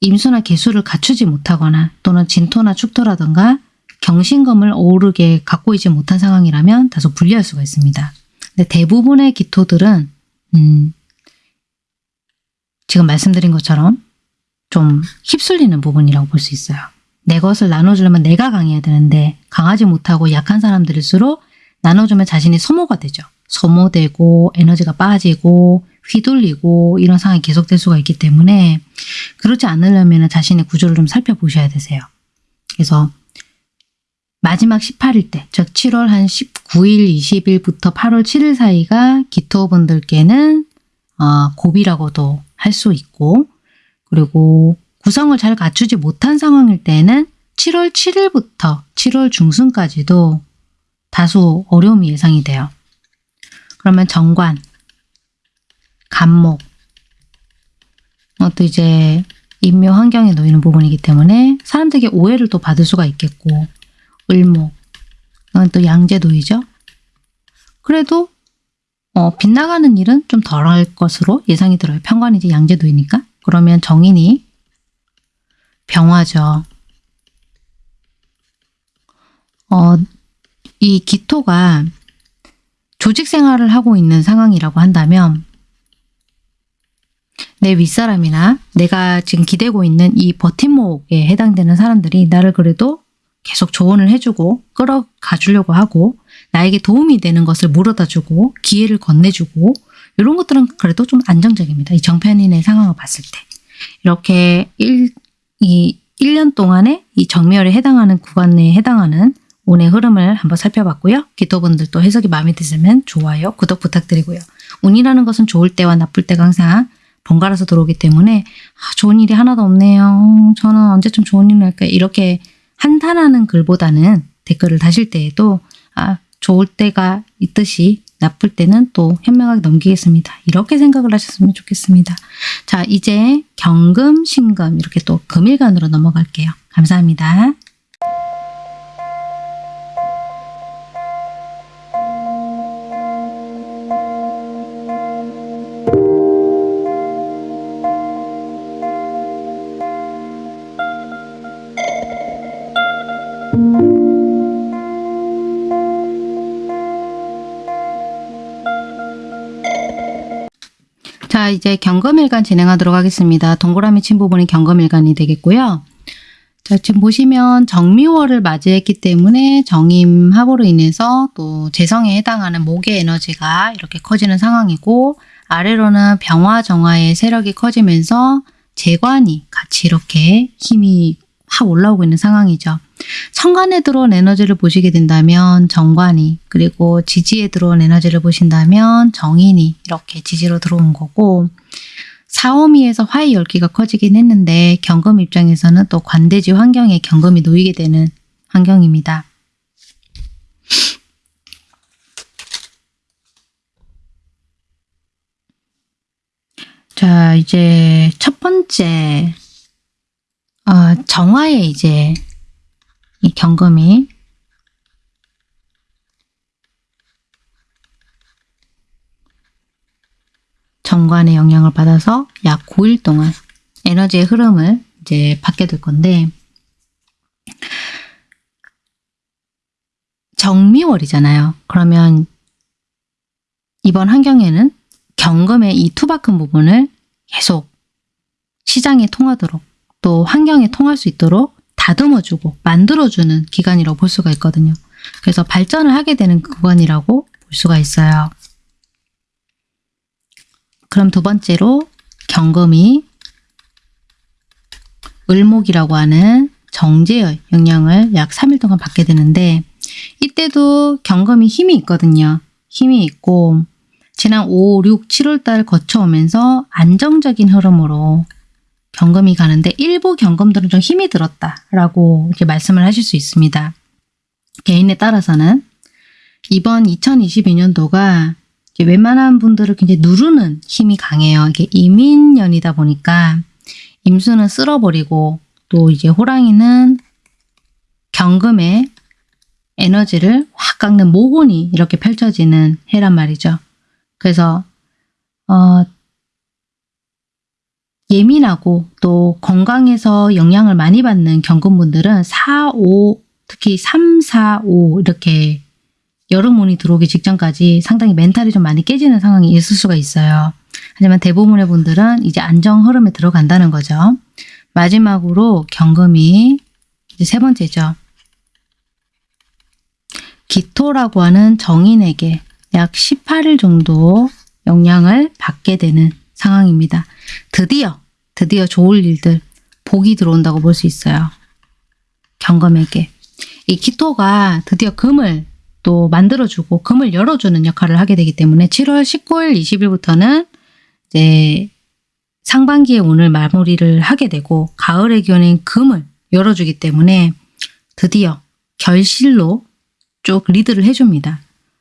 임수나 개수를 갖추지 못하거나 또는 진토나 축토라든가 경신검을 어우르게 갖고 있지 못한 상황이라면 다소 불리할 수가 있습니다. 근데 대부분의 기토들은 음, 지금 말씀드린 것처럼 좀 휩쓸리는 부분이라고 볼 수 있어요. 내 것을 나눠주려면 내가 강해야 되는데 강하지 못하고 약한 사람들일수록 나눠주면 자신이 소모가 되죠. 소모되고 에너지가 빠지고 휘둘리고 이런 상황이 계속될 수가 있기 때문에 그렇지 않으려면 자신의 구조를 좀 살펴보셔야 되세요. 그래서 마지막 18일 때, 즉 7월 한 19일, 20일부터 8월 7일 사이가 기토분들께는 어, 고비라고도 할 수 있고 그리고 구성을 잘 갖추지 못한 상황일 때는 7월 7일부터 7월 중순까지도 다소 어려움이 예상이 돼요. 그러면 정관, 간목, 어, 또 이제 인묘 환경에 놓이는 부분이기 때문에 사람들에게 오해를 또 받을 수가 있겠고 을목, 이건 또 양재도이죠. 그래도 어, 빗나가는 일은 좀 덜 할 것으로 예상이 들어요. 평관이 이제 양재도이니까. 그러면 정인이 병화죠. 어, 이 기토가 조직 생활을 하고 있는 상황이라고 한다면 내 윗사람이나 내가 지금 기대고 있는 이 버팀목에 해당되는 사람들이 나를 그래도 계속 조언을 해주고 끌어가 주려고 하고 나에게 도움이 되는 것을 물어다 주고 기회를 건네주고 이런 것들은 그래도 좀 안정적입니다. 이 정편인의 상황을 봤을 때. 이렇게 1, 이 1년 동안에 이 정멸에 해당하는 구간 내에 해당하는 운의 흐름을 한번 살펴봤고요. 기도분들도 해석이 마음에 드시면 좋아요, 구독 부탁드리고요. 운이라는 것은 좋을 때와 나쁠 때가 항상 번갈아서 들어오기 때문에 아, 좋은 일이 하나도 없네요. 저는 언제쯤 좋은 일을 할까요? 이렇게 한탄하는 글보다는 댓글을 다실 때에도 아 좋을 때가 있듯이 나쁠 때는 또 현명하게 넘기겠습니다. 이렇게 생각을 하셨으면 좋겠습니다. 자 이제 경금, 신금 이렇게 또 금일간으로 넘어갈게요. 감사합니다. 이제 경금일간 진행하도록 하겠습니다. 동그라미 친 부분이 경금일간이 되겠고요. 자 지금 보시면 정미월을 맞이했기 때문에 정임합으로 인해서 또 재성에 해당하는 목의 에너지가 이렇게 커지는 상황이고 아래로는 병화 정화의 세력이 커지면서 재관이 같이 이렇게 힘이 확 올라오고 있는 상황이죠. 천간에 들어온 에너지를 보시게 된다면 정관이 그리고 지지에 들어온 에너지를 보신다면 정인이 이렇게 지지로 들어온 거고 사오미에서 화의 열기가 커지긴 했는데 경금 입장에서는 또 관대지 환경에 경금이 놓이게 되는 환경입니다. 자 이제 첫 번째 어, 정화에 이제 이 경금이 정관의 영향을 받아서 약 9일 동안 에너지의 흐름을 이제 받게 될 건데 정미월이잖아요. 그러면 이번 환경에는 경금의 이 투박한 부분을 계속 시장에 통하도록 또 환경에 통할 수 있도록 다듬어주고 만들어주는 기간이라고 볼 수가 있거든요. 그래서 발전을 하게 되는 구간이라고 볼 수가 있어요. 그럼 두 번째로 경금이 을목이라고 하는 정제의 영향을 약 3일 동안 받게 되는데 이때도 경금이 힘이 있거든요. 힘이 있고 지난 5, 6, 7월 달 거쳐오면서 안정적인 흐름으로 경금이 가는데 일부 경금들은 좀 힘이 들었다라고 이렇게 말씀을 하실 수 있습니다. 개인에 따라서는 이번 2022년도가 웬만한 분들을 굉장히 누르는 힘이 강해요. 이게 이민년이다 보니까 임수는 쓸어버리고 또 이제 호랑이는 경금의 에너지를 확 깎는 모곤이 이렇게 펼쳐지는 해란 말이죠. 그래서 어, 예민하고 또 건강에서 영향을 많이 받는 경금분들은 4, 5, 특히 3, 4, 5 이렇게 여름운이 들어오기 직전까지 상당히 멘탈이 좀 많이 깨지는 상황이 있을 수가 있어요. 하지만 대부분의 분들은 이제 안정 흐름에 들어간다는 거죠. 마지막으로 경금이 이제 세 번째죠. 기토라고 하는 정인에게 약 18일 정도 영향을 받게 되는 상황입니다. 드디어 드디어 좋을 일들 복이 들어온다고 볼 수 있어요. 경금에게. 이 기토가 드디어 금을 또 만들어주고 금을 열어주는 역할을 하게 되기 때문에 7월 19일 20일부터는 이제 상반기에 오늘 마무리를 하게 되고 가을의 기온인 금을 열어주기 때문에 드디어 결실로 쭉 리드를 해줍니다.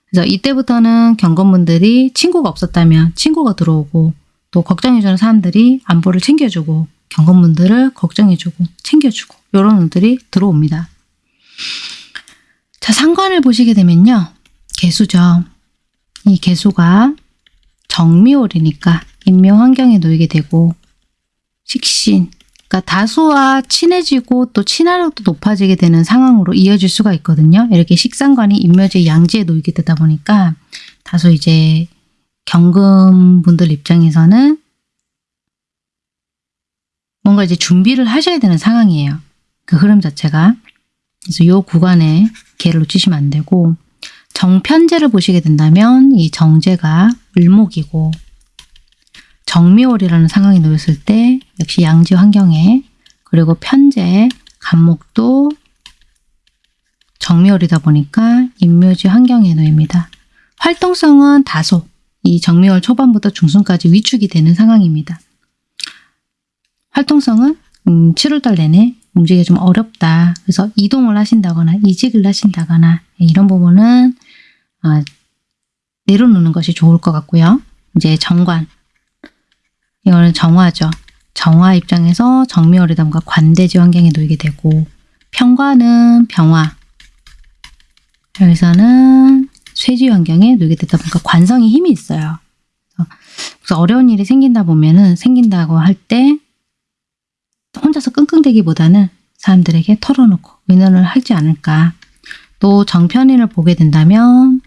그래서 이때부터는 경건분들이 친구가 없었다면 친구가 들어오고 또 걱정해주는 사람들이 안보를 챙겨주고 경건분들을 걱정해주고 챙겨주고 이런 분들이 들어옵니다. 자 상관을 보시게 되면요. 개수죠. 이 개수가 정미월이니까 인묘 환경에 놓이게 되고 식신 그러니까 다수와 친해지고 또 친화력도 높아지게 되는 상황으로 이어질 수가 있거든요. 이렇게 식상관이 인묘지 양지에 놓이게 되다 보니까 다소 이제 경금분들 입장에서는 뭔가 이제 준비를 하셔야 되는 상황이에요. 그 흐름 자체가. 그래서 이 구간에 기회를 놓치시면 안 되고 정편제를 보시게 된다면 이 정제가 을목이고 정미월이라는 상황이 놓였을 때 역시 양지 환경에 그리고 편제 간목도 정미월이다 보니까 인묘지 환경에 놓입니다. 활동성은 다소 이 정미월 초반부터 중순까지 위축이 되는 상황입니다. 활동성은 음, 7월달 내내 움직이기 좀 어렵다. 그래서 이동을 하신다거나 이직을 하신다거나 이런 부분은 아, 내려놓는 것이 좋을 것 같고요. 이제 정관. 이거는 정화죠. 정화 입장에서 정미월이담과 관대지 환경에 놓이게 되고 평관은 병화. 여기서는 쇠지 환경에 놓이게 되다 보니까 관성이 힘이 있어요. 그래서 어려운 일이 생긴다 보면은 생긴다고 할 때 혼자서 끙끙대기보다는 사람들에게 털어놓고 의논을 하지 않을까. 또 정편인을 보게 된다면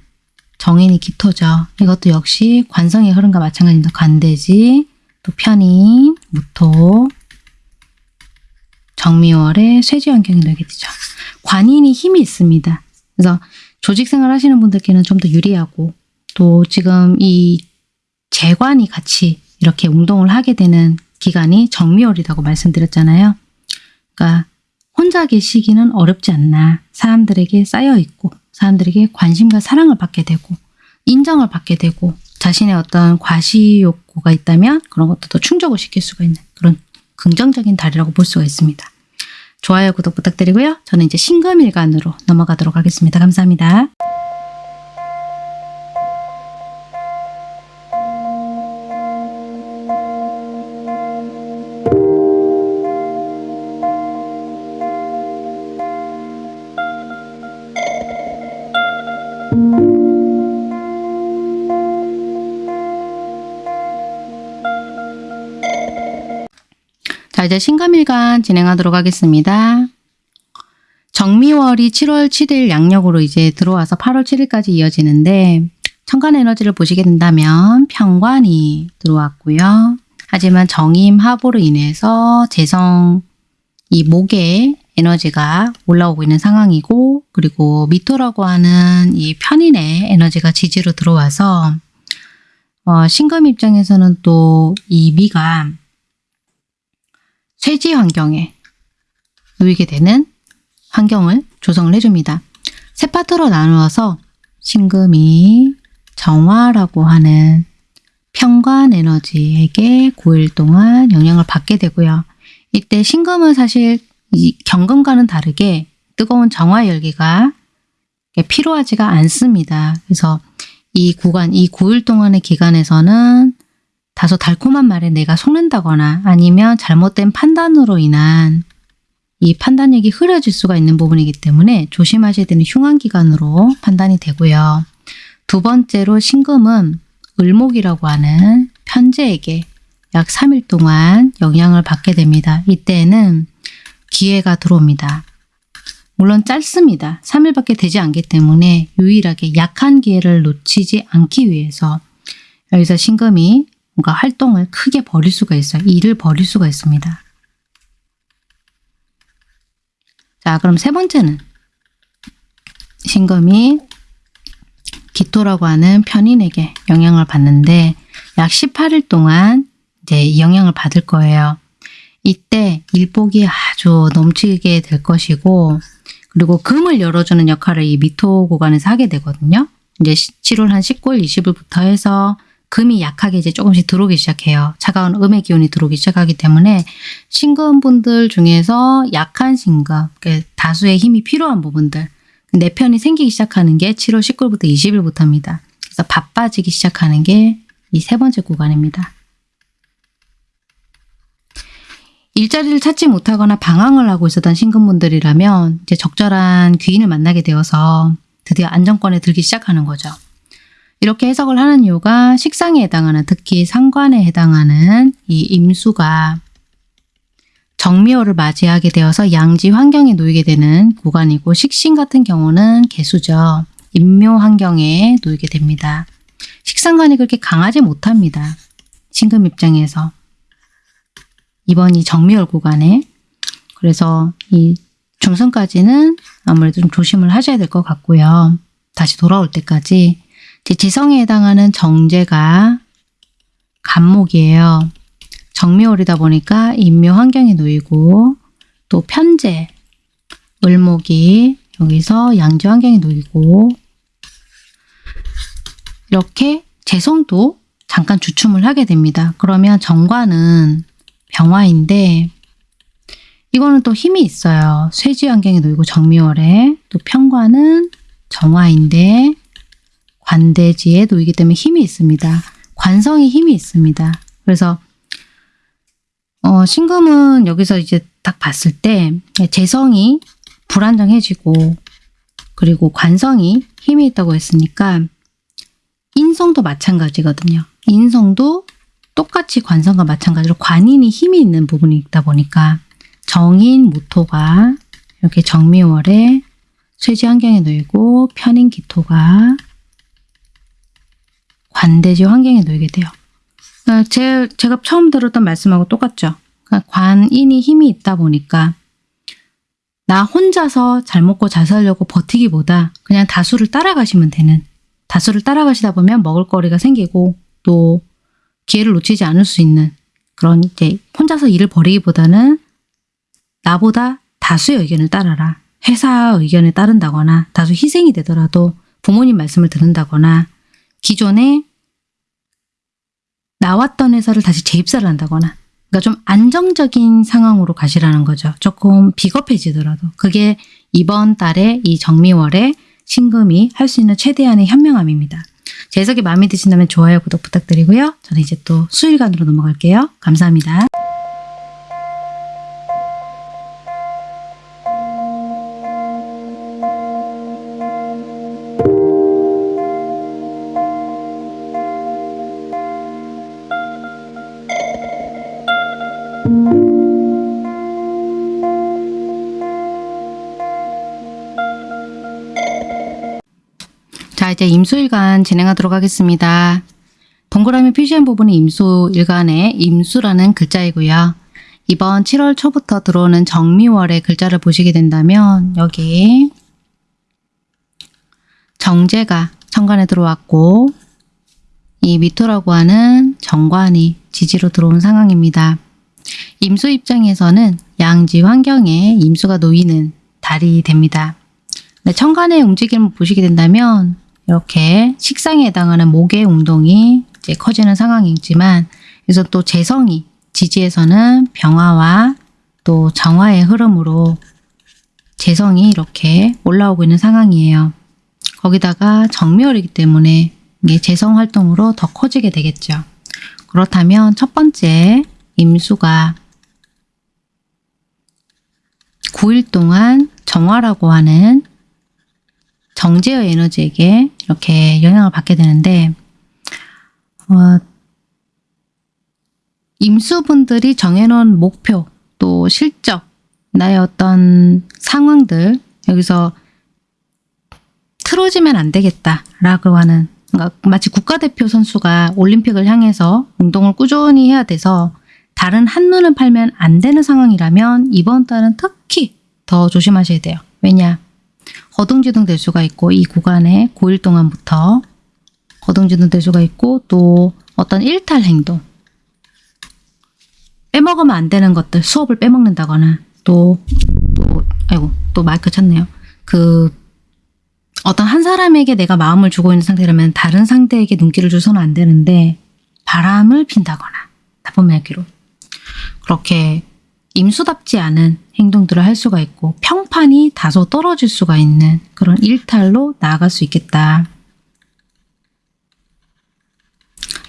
정인이 기토죠. 이것도 역시 관성의 흐름과 마찬가지입니다. 관대지, 또 편인, 무토, 정미월의 쇠지 환경이 되게 되죠. 관인이 힘이 있습니다. 그래서 조직 생활 하시는 분들께는 좀 더 유리하고 또 지금 이 재관이 같이 이렇게 운동을 하게 되는 기간이 정미월이라고 말씀드렸잖아요. 그러니까 혼자 계시기는 어렵지 않나. 사람들에게 쌓여 있고 사람들에게 관심과 사랑을 받게 되고 인정을 받게 되고 자신의 어떤 과시 욕구가 있다면 그런 것도 더 충족을 시킬 수가 있는 그런 긍정적인 달이라고 볼 수가 있습니다. 좋아요, 구독 부탁드리고요. 저는 이제 신금일간으로 넘어가도록 하겠습니다. 감사합니다. 자 이제 신감일간 진행하도록 하겠습니다. 정미월이 7월 7일 양력으로 이제 들어와서 8월 7일까지 이어지는데 천간 에너지를 보시게 된다면 평관이 들어왔고요. 하지만 정임 하보로 인해서 재성 이 목의 에너지가 올라오고 있는 상황이고 그리고 미토라고 하는 이 편인의 에너지가 지지로 들어와서 어, 신금 입장에서는 또 이 미가 쇠지 환경에 놓이게 되는 환경을 조성을 해줍니다. 세 파트로 나누어서 신금이 정화라고 하는 평관 에너지에게 9일 동안 영향을 받게 되고요. 이때 신금은 사실 이 경금과는 다르게 뜨거운 정화 열기가 필요하지가 않습니다. 그래서 이 구간, 이 9일 동안의 기간에서는 다소 달콤한 말에 내가 속는다거나 아니면 잘못된 판단으로 인한 이 판단력이 흐려질 수가 있는 부분이기 때문에 조심하셔야 되는 흉한 기간으로 판단이 되고요. 두 번째로 신금은 을목이라고 하는 편제에게 약 3일 동안 영향을 받게 됩니다. 이때는 기회가 들어옵니다. 물론 짧습니다. 3일밖에 되지 않기 때문에 유일하게 약한 기회를 놓치지 않기 위해서 여기서 신금이 뭔가 활동을 크게 벌일 수가 있어요. 일을 벌일 수가 있습니다. 자, 그럼 세 번째는 신금이 기토라고 하는 편인에게 영향을 받는데 약 18일 동안 이제 이 영향을 받을 거예요. 이때 일복이 아주 넘치게 될 것이고 그리고 금을 열어주는 역할을 이 미토 구간에서 하게 되거든요. 이제 7월 한 19일, 20일부터 해서 금이 약하게 이제 조금씩 들어오기 시작해요. 차가운 음의 기운이 들어오기 시작하기 때문에 신금분들 중에서 약한 신금, 그러니까 다수의 힘이 필요한 부분들 내 편이 생기기 시작하는 게 7월 19일부터 20일부터입니다. 그래서 바빠지기 시작하는 게 이 세 번째 구간입니다. 일자리를 찾지 못하거나 방황을 하고 있었던 신금분들이라면 이제 적절한 귀인을 만나게 되어서 드디어 안정권에 들기 시작하는 거죠. 이렇게 해석을 하는 이유가 식상에 해당하는 특히 상관에 해당하는 이 임수가 정미호를 맞이하게 되어서 양지 환경에 놓이게 되는 구간이고 식신 같은 경우는 개수죠. 임묘 환경에 놓이게 됩니다. 식상관이 그렇게 강하지 못합니다. 신금 입장에서. 이번 이 정미월 구간에 그래서 이 중순까지는 아무래도 좀 조심을 하셔야 될 것 같고요. 다시 돌아올 때까지 제 지성에 해당하는 정제가 간목이에요. 정미월이다 보니까 인묘 환경에 놓이고 또 편제, 을목이 여기서 양지 환경에 놓이고 이렇게 재성도 잠깐 주춤을 하게 됩니다. 그러면 정관은 병화인데 이거는 또 힘이 있어요. 쇠지 환경에 놓이고 정미월에 또 평관은 정화인데 관대지에 놓이기 때문에 힘이 있습니다. 관성이 힘이 있습니다. 그래서 어, 신금은 여기서 이제 딱 봤을 때 재성이 불안정해지고 그리고 관성이 힘이 있다고 했으니까 인성도 마찬가지거든요. 인성도 똑같이 관성과 마찬가지로 관인이 힘이 있는 부분이 있다 보니까 정인 모토가 이렇게 정미월에 쇠지 환경에 놓이고 편인 기토가 관대지 환경에 놓이게 돼요. 그러니까 제, 제가 처음 들었던 말씀하고 똑같죠. 그러니까 관인이 힘이 있다 보니까 나 혼자서 잘 먹고 잘 살려고 버티기보다 그냥 다수를 따라가시면 되는 다수를 따라가시다 보면 먹을거리가 생기고 또 기회를 놓치지 않을 수 있는 그런 이제 혼자서 일을 벌이기보다는 나보다 다수의 의견을 따라라. 회사 의견에 따른다거나 다수 희생이 되더라도 부모님 말씀을 듣는다거나 기존에 나왔던 회사를 다시 재입사를 한다거나 그러니까 좀 안정적인 상황으로 가시라는 거죠. 조금 비겁해지더라도 그게 이번 달에 이 정미월에 신금이 할 수 있는 최대한의 현명함입니다. 제 해석이 마음에 드신다면 좋아요, 구독 부탁드리고요. 저는 이제 또 수일간으로 넘어갈게요. 감사합니다. 자 이제 임수일간 진행하도록 하겠습니다. 동그라미 표시한 부분이 임수일간의 임수라는 글자이고요. 이번 7월 초부터 들어오는 정미월의 글자를 보시게 된다면 여기 정제가 천간에 들어왔고 이 미토라고 하는 정관이 지지로 들어온 상황입니다. 임수 입장에서는 양지 환경에 임수가 놓이는 달이 됩니다. 네, 천간의 움직임을 보시게 된다면 이렇게 식상에 해당하는 목의 운동이 이제 커지는 상황이지만 그래서 또 재성이 지지에서는 병화와 또 정화의 흐름으로 재성이 이렇게 올라오고 있는 상황이에요. 거기다가 정묘이기 때문에 이게 재성 활동으로 더 커지게 되겠죠. 그렇다면 첫 번째 임수가 9일 동안 정화라고 하는 정제의 에너지에게 이렇게 영향을 받게 되는데 어, 임수분들이 정해놓은 목표 또 실적 나의 어떤 상황들 여기서 틀어지면 안 되겠다라고 하는 그러니까 마치 국가대표 선수가 올림픽을 향해서 운동을 꾸준히 해야 돼서 다른 한눈을 팔면 안 되는 상황이라면 이번 달은 특히 더 조심하셔야 돼요. 왜냐? 거둥지둥 될 수가 있고 이 구간에 9일 동안부터 거둥지둥 될 수가 있고 또 어떤 일탈 행동 빼먹으면 안 되는 것들 수업을 빼먹는다거나 또 또 아이고 또 마이크 쳤네요. 그 어떤 한 사람에게 내가 마음을 주고 있는 상태라면 다른 상대에게 눈길을 줘서는 안 되는데 바람을 핀다거나 나쁜 말기로 그렇게 임수답지 않은 행동들을 할 수가 있고 평판이 다소 떨어질 수가 있는 그런 일탈로 나아갈 수 있겠다.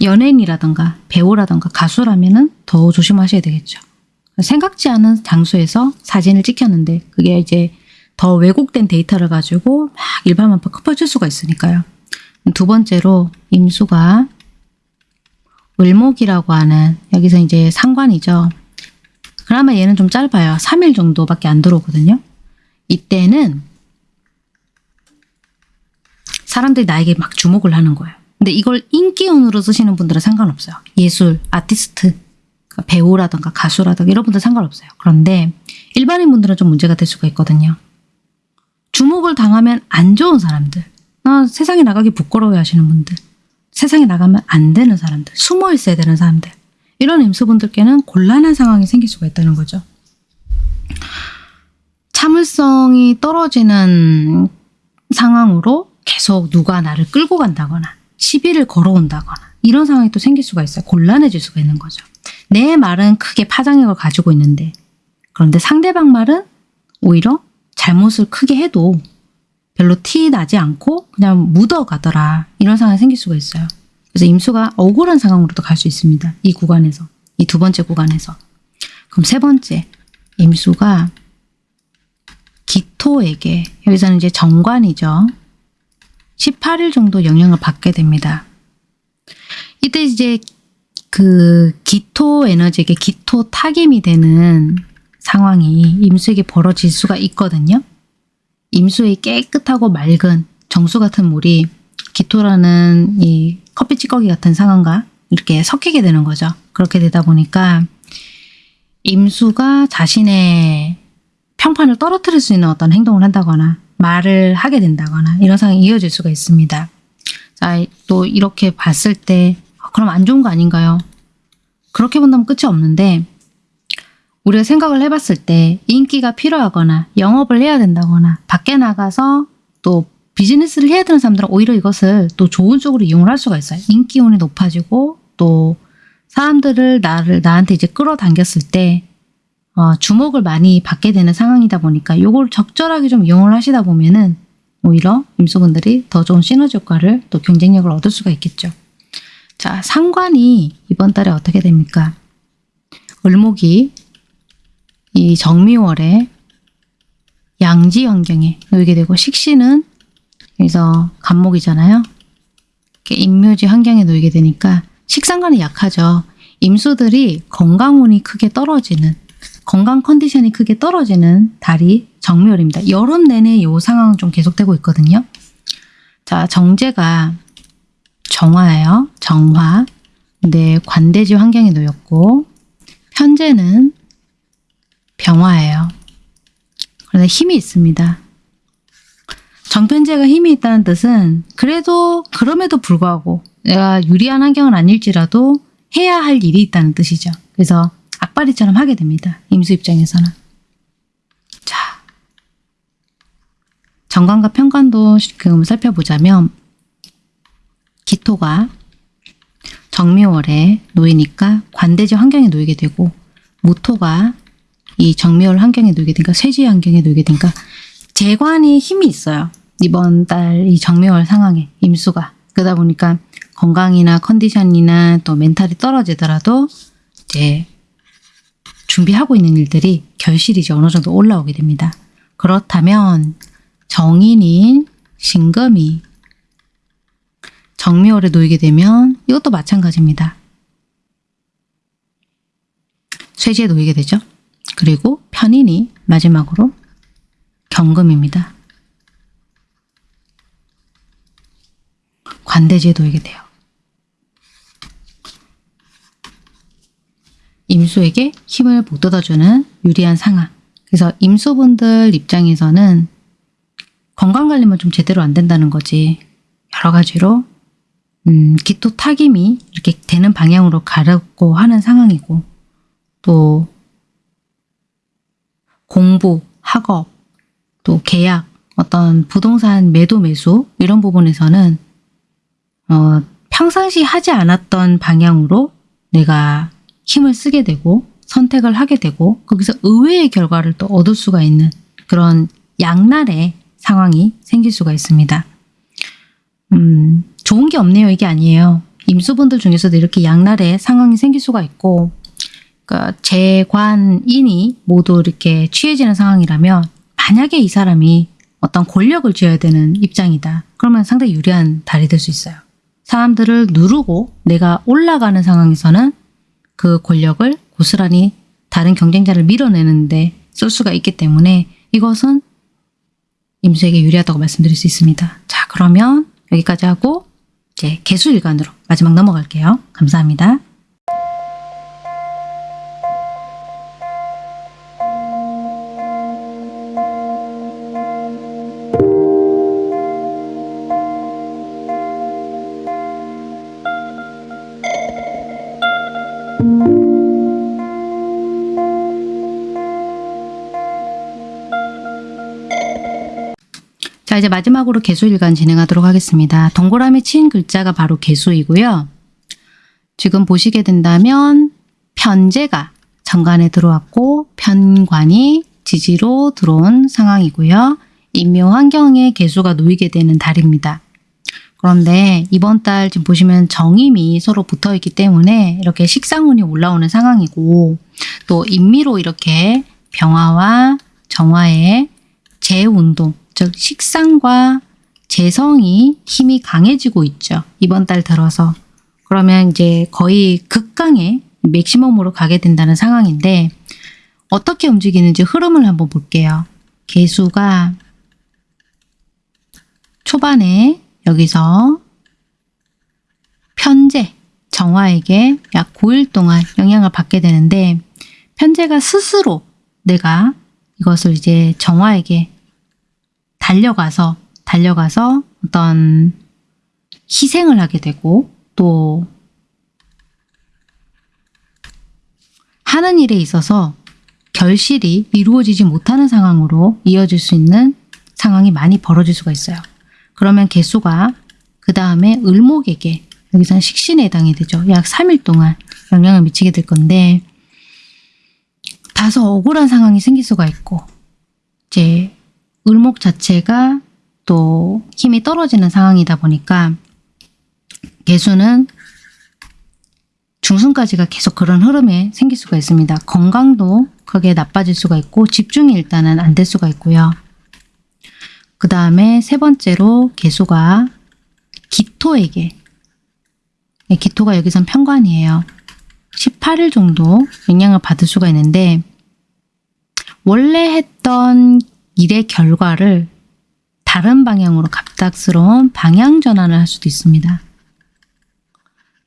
연예인이라던가 배우라던가 가수라면 더 조심하셔야 되겠죠. 생각지 않은 장소에서 사진을 찍혔는데 그게 이제 더 왜곡된 데이터를 가지고 막 일반만파 커퍼질 수가 있으니까요. 두 번째로 임수가 을목이라고 하는 여기서 이제 상관이죠. 그나마 얘는 좀 짧아요. 3일 정도밖에 안 들어오거든요. 이때는 사람들이 나에게 막 주목을 하는 거예요. 근데 이걸 인기운으로 쓰시는 분들은 상관없어요. 예술, 아티스트, 그러니까 배우라던가 가수라던가 이런 분들 상관없어요. 그런데 일반인 분들은 좀 문제가 될 수가 있거든요. 주목을 당하면 안 좋은 사람들, 아, 세상에 나가기 부끄러워 하시는 분들, 세상에 나가면 안 되는 사람들, 숨어 있어야 되는 사람들, 이런 임수분들께는 곤란한 상황이 생길 수가 있다는 거죠. 참을성이 떨어지는 상황으로 계속 누가 나를 끌고 간다거나 시비를 걸어온다거나 이런 상황이 또 생길 수가 있어요. 곤란해질 수가 있는 거죠. 내 말은 크게 파장력을 가지고 있는데 그런데 상대방 말은 오히려 잘못을 크게 해도 별로 티 나지 않고 그냥 묻어가더라. 이런 상황이 생길 수가 있어요. 그래서 임수가 억울한 상황으로도 갈 수 있습니다. 이 구간에서. 이 두 번째 구간에서. 그럼 세 번째. 임수가 기토에게 여기서는 이제 정관이죠. 18일 정도 영향을 받게 됩니다. 이때 이제 그 기토 에너지에게 기토 타김이 되는 상황이 임수에게 벌어질 수가 있거든요. 임수의 깨끗하고 맑은 정수 같은 물이 기토라는 이 커피 찌꺼기 같은 상황과 이렇게 섞이게 되는 거죠. 그렇게 되다 보니까 임수가 자신의 평판을 떨어뜨릴 수 있는 어떤 행동을 한다거나 말을 하게 된다거나 이런 상황이 이어질 수가 있습니다. 자, 또 이렇게 봤을 때 아, 그럼 안 좋은 거 아닌가요? 그렇게 본다면 끝이 없는데 우리가 생각을 해봤을 때 인기가 필요하거나 영업을 해야 된다거나 밖에 나가서 또 비즈니스를 해야 되는 사람들은 오히려 이것을 또 좋은 쪽으로 이용을 할 수가 있어요. 인기운이 높아지고 또 사람들을 나를 나한테 이제 끌어당겼을 때 어, 주목을 많이 받게 되는 상황이다 보니까 이걸 적절하게 좀 이용을 하시다 보면은 오히려 임수분들이 더 좋은 시너지 효과를 또 경쟁력을 얻을 수가 있겠죠. 자, 상관이 이번 달에 어떻게 됩니까? 을목이 이 정미월에 양지 환경에 놓이게 되고 식신은 여기서 간목이잖아요. 임묘지 환경에 놓이게 되니까 식상관이 약하죠. 임수들이 건강운이 크게 떨어지는 건강 컨디션이 크게 떨어지는 달이 정묘월입니다. 여름 내내 이 상황은 좀 계속되고 있거든요. 자, 정제가 정화예요. 정화. 근데 관대지 환경에 놓였고 편제는 병화예요. 그런데 힘이 있습니다. 정편제가 힘이 있다는 뜻은 그래도 그럼에도 불구하고 내가 유리한 환경은 아닐지라도 해야 할 일이 있다는 뜻이죠. 그래서 악바리처럼 하게 됩니다. 임수 입장에서는. 자, 정관과 편관도 지금 살펴보자면 기토가 정미월에 놓이니까 관대지 환경에 놓이게 되고 무토가 이 정미월 환경에 놓이게 되니까 쇠지 환경에 놓이게 되니까 재관이 힘이 있어요. 이번 달 이 정미월 상황에 임수가 그러다 보니까 건강이나 컨디션이나 또 멘탈이 떨어지더라도 이제 준비하고 있는 일들이 결실이 이제 어느 정도 올라오게 됩니다. 그렇다면 정인인 신금이 정미월에 놓이게 되면 이것도 마찬가지입니다. 쇠지에 놓이게 되죠. 그리고 편인이 마지막으로 경금입니다. 관대지에 놓이게 돼요. 임수에게 힘을 북돋아주는 유리한 상황. 그래서 임수분들 입장에서는 건강관리만 좀 제대로 안 된다는 거지. 여러 가지로 음, 기토 타김이 이렇게 되는 방향으로 가려고 하는 상황이고 또 공부, 학업, 또 계약, 어떤 부동산 매도 매수 이런 부분에서는 어, 평상시 하지 않았던 방향으로 내가 힘을 쓰게 되고 선택을 하게 되고 거기서 의외의 결과를 또 얻을 수가 있는 그런 양날의 상황이 생길 수가 있습니다. 음, 좋은 게 없네요. 이게 아니에요. 임수분들 중에서도 이렇게 양날의 상황이 생길 수가 있고 그러니까 재관인이 모두 이렇게 취해지는 상황이라면 만약에 이 사람이 어떤 권력을 쥐어야 되는 입장이다. 그러면 상당히 유리한 달이 될 수 있어요. 사람들을 누르고 내가 올라가는 상황에서는 그 권력을 고스란히 다른 경쟁자를 밀어내는데 쓸 수가 있기 때문에 이것은 임수에게 유리하다고 말씀드릴 수 있습니다. 자 그러면 여기까지 하고 이제 개수일간으로 마지막 넘어갈게요. 감사합니다. 이제 마지막으로 개수일간 진행하도록 하겠습니다. 동그라미 친 글자가 바로 개수이고요. 지금 보시게 된다면 편제가 정관에 들어왔고 편관이 지지로 들어온 상황이고요. 인묘 환경에 개수가 놓이게 되는 달입니다. 그런데 이번 달 지금 보시면 정임이 서로 붙어 있기 때문에 이렇게 식상운이 올라오는 상황이고 또 인미로 이렇게 병화와 정화의 재운동, 즉 식상과 재성이 힘이 강해지고 있죠. 이번 달 들어서. 그러면 이제 거의 극강의 맥시멈으로 가게 된다는 상황인데 어떻게 움직이는지 흐름을 한번 볼게요. 개수가 초반에 여기서 편제, 정화에게 약 9일 동안 영향을 받게 되는데 편제가 스스로 내가 이것을 이제 정화에게 달려가서 달려가서 어떤 희생을 하게 되고 또 하는 일에 있어서 결실이 이루어지지 못하는 상황으로 이어질 수 있는 상황이 많이 벌어질 수가 있어요. 그러면 개수가 그 다음에 을목에게 여기서는 식신에 해당이 되죠. 약 3일 동안 영향을 미치게 될 건데 다소 억울한 상황이 생길 수가 있고 이제 을목 자체가 또 힘이 떨어지는 상황이다 보니까 개수는 중순까지가 계속 그런 흐름에 생길 수가 있습니다. 건강도 크게 나빠질 수가 있고 집중이 일단은 안 될 수가 있고요. 그 다음에 세 번째로 개수가 기토에게 네, 기토가 여기선 편관이에요. 18일 정도 영향을 받을 수가 있는데 원래 했던 일의 결과를 다른 방향으로 갑작스러운 방향 전환을 할 수도 있습니다.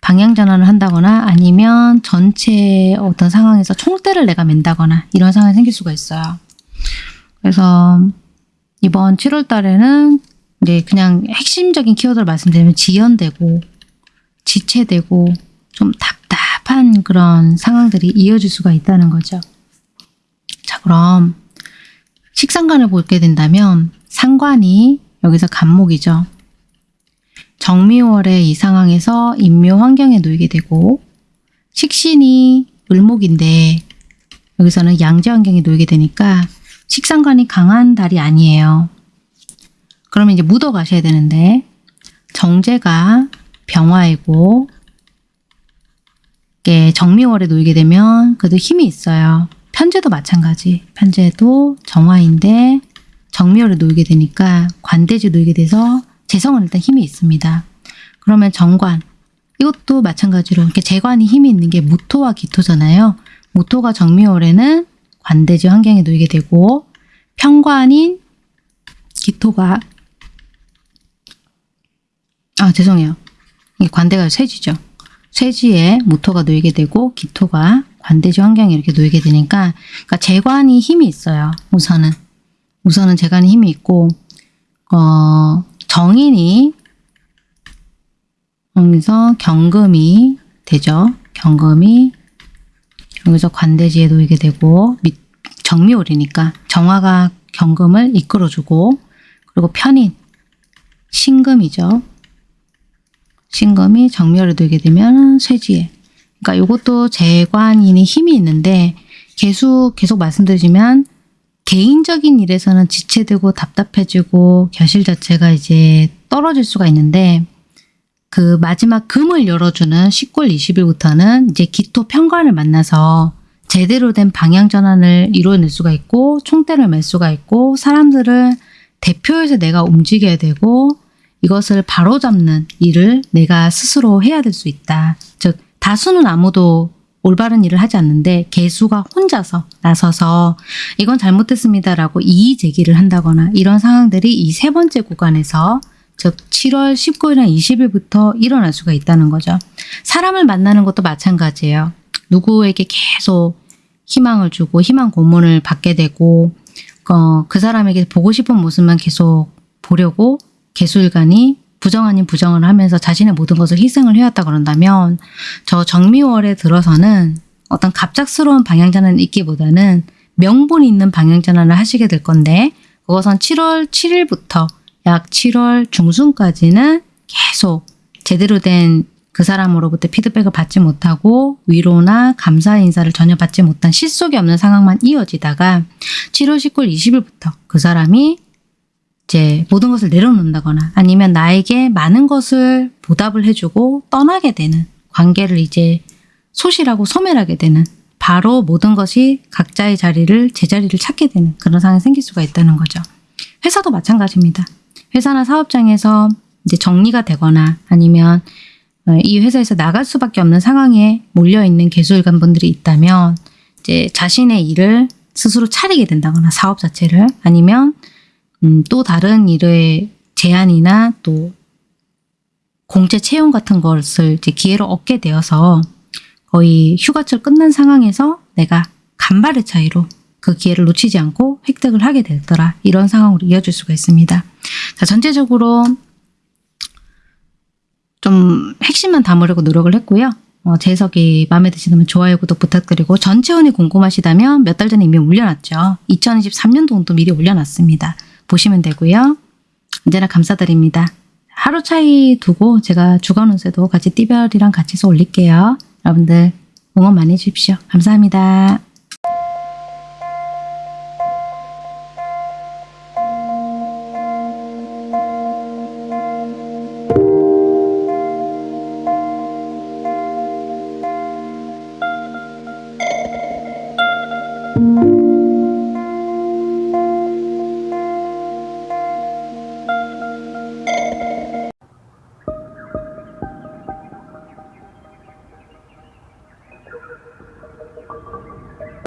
방향 전환을 한다거나 아니면 전체 어떤 상황에서 총대를 내가 맨다거나 이런 상황이 생길 수가 있어요. 그래서 이번 7월 달에는 이제 그냥 핵심적인 키워드를 말씀드리면 지연되고 지체되고 좀 답답한 그런 상황들이 이어질 수가 있다는 거죠. 자 그럼 식상관을 보게 된다면 상관이 여기서 간목이죠. 정미월의 이 상황에서 인묘 환경에 놓이게 되고 식신이 을목인데 여기서는 양재 환경에 놓이게 되니까 식상관이 강한 달이 아니에요. 그러면 이제 묻어 가셔야 되는데 정제가 병화이고 정미월에 놓이게 되면 그래도 힘이 있어요. 편제도 마찬가지. 편제도 정화인데 정미월에 놓이게 되니까 관대지 놓이게 돼서 재성은 일단 힘이 있습니다. 그러면 정관 이것도 마찬가지로 이렇게 재관이 힘이 있는 게 무토와 기토잖아요. 무토가 정미월에는 관대지 환경에 놓이게 되고 편관인 기토가 아 죄송해요. 관대가 쇠지죠. 쇠지에 무토가 놓이게 되고 기토가 관대지 환경에 이렇게 놓이게 되니까 그러니까 재관이 힘이 있어요. 우선은 우선은 재관이 힘이 있고 어, 정인이 여기서 경금이 되죠. 경금이 여기서 관대지에 놓이게 되고 정미월이니까 정화가 경금을 이끌어주고 그리고 편인 신금이죠. 신금이 정미월에 놓이게 되면 쇠지에 그러니까 이것도 재관인이 힘이 있는데 계속 계속 말씀드리지만 개인적인 일에서는 지체되고 답답해지고 결실 자체가 이제 떨어질 수가 있는데 그 마지막 금을 열어주는 10월 20일부터는 이제 기토 편관을 만나서 제대로 된 방향 전환을 이루어낼 수가 있고 총대를 맬 수가 있고 사람들을 대표해서 내가 움직여야 되고 이것을 바로잡는 일을 내가 스스로 해야 될 수 있다. 즉 다수는 아무도 올바른 일을 하지 않는데 개수가 혼자서 나서서 이건 잘못했습니다라고 이의 제기를 한다거나 이런 상황들이 이 세 번째 구간에서 즉 7월 19일이나 20일부터 일어날 수가 있다는 거죠. 사람을 만나는 것도 마찬가지예요. 누구에게 계속 희망을 주고 희망 고문을 받게 되고 어, 그 사람에게 보고 싶은 모습만 계속 보려고 개수일간이 부정 아닌 부정을 하면서 자신의 모든 것을 희생을 해왔다 그런다면 저 정미월에 들어서는 어떤 갑작스러운 방향전환이 있기보다는 명분 있는 방향전환을 하시게 될 건데 그것은 7월 7일부터 약 7월 중순까지는 계속 제대로 된 그 사람으로부터 피드백을 받지 못하고 위로나 감사 인사를 전혀 받지 못한 실속이 없는 상황만 이어지다가 7월 19일 20일부터 그 사람이 이제 모든 것을 내려놓는다거나 아니면 나에게 많은 것을 보답을 해주고 떠나게 되는 관계를 이제 소실하고 소멸하게 되는 바로 모든 것이 각자의 자리를 제자리를 찾게 되는 그런 상황이 생길 수가 있다는 거죠. 회사도 마찬가지입니다. 회사나 사업장에서 이제 정리가 되거나 아니면 어, 이 회사에서 나갈 수밖에 없는 상황에 몰려 있는 개수일관 분들이 있다면 이제 자신의 일을 스스로 차리게 된다거나 사업 자체를 아니면 음, 또 다른 일의 제안이나 또 공채 채용 같은 것을 이제 기회로 얻게 되어서 거의 휴가철 끝난 상황에서 내가 간발의 차이로 그 기회를 놓치지 않고 획득을 하게 되더라. 이런 상황으로 이어질 수가 있습니다. 자, 전체적으로 좀 핵심만 담으려고 노력을 했고요. 어, 제 해석이 마음에 드시다면 좋아요, 구독 부탁드리고 전체운이 궁금하시다면 몇 달 전에 이미 올려놨죠. 2023년도운도 미리 올려놨습니다. 보시면 되고요. 언제나 감사드립니다. 하루 차이 두고 제가 주간 운세도 같이 띠별이랑 같이 해서 올릴게요. 여러분들 응원 많이 해주십시오. 감사합니다.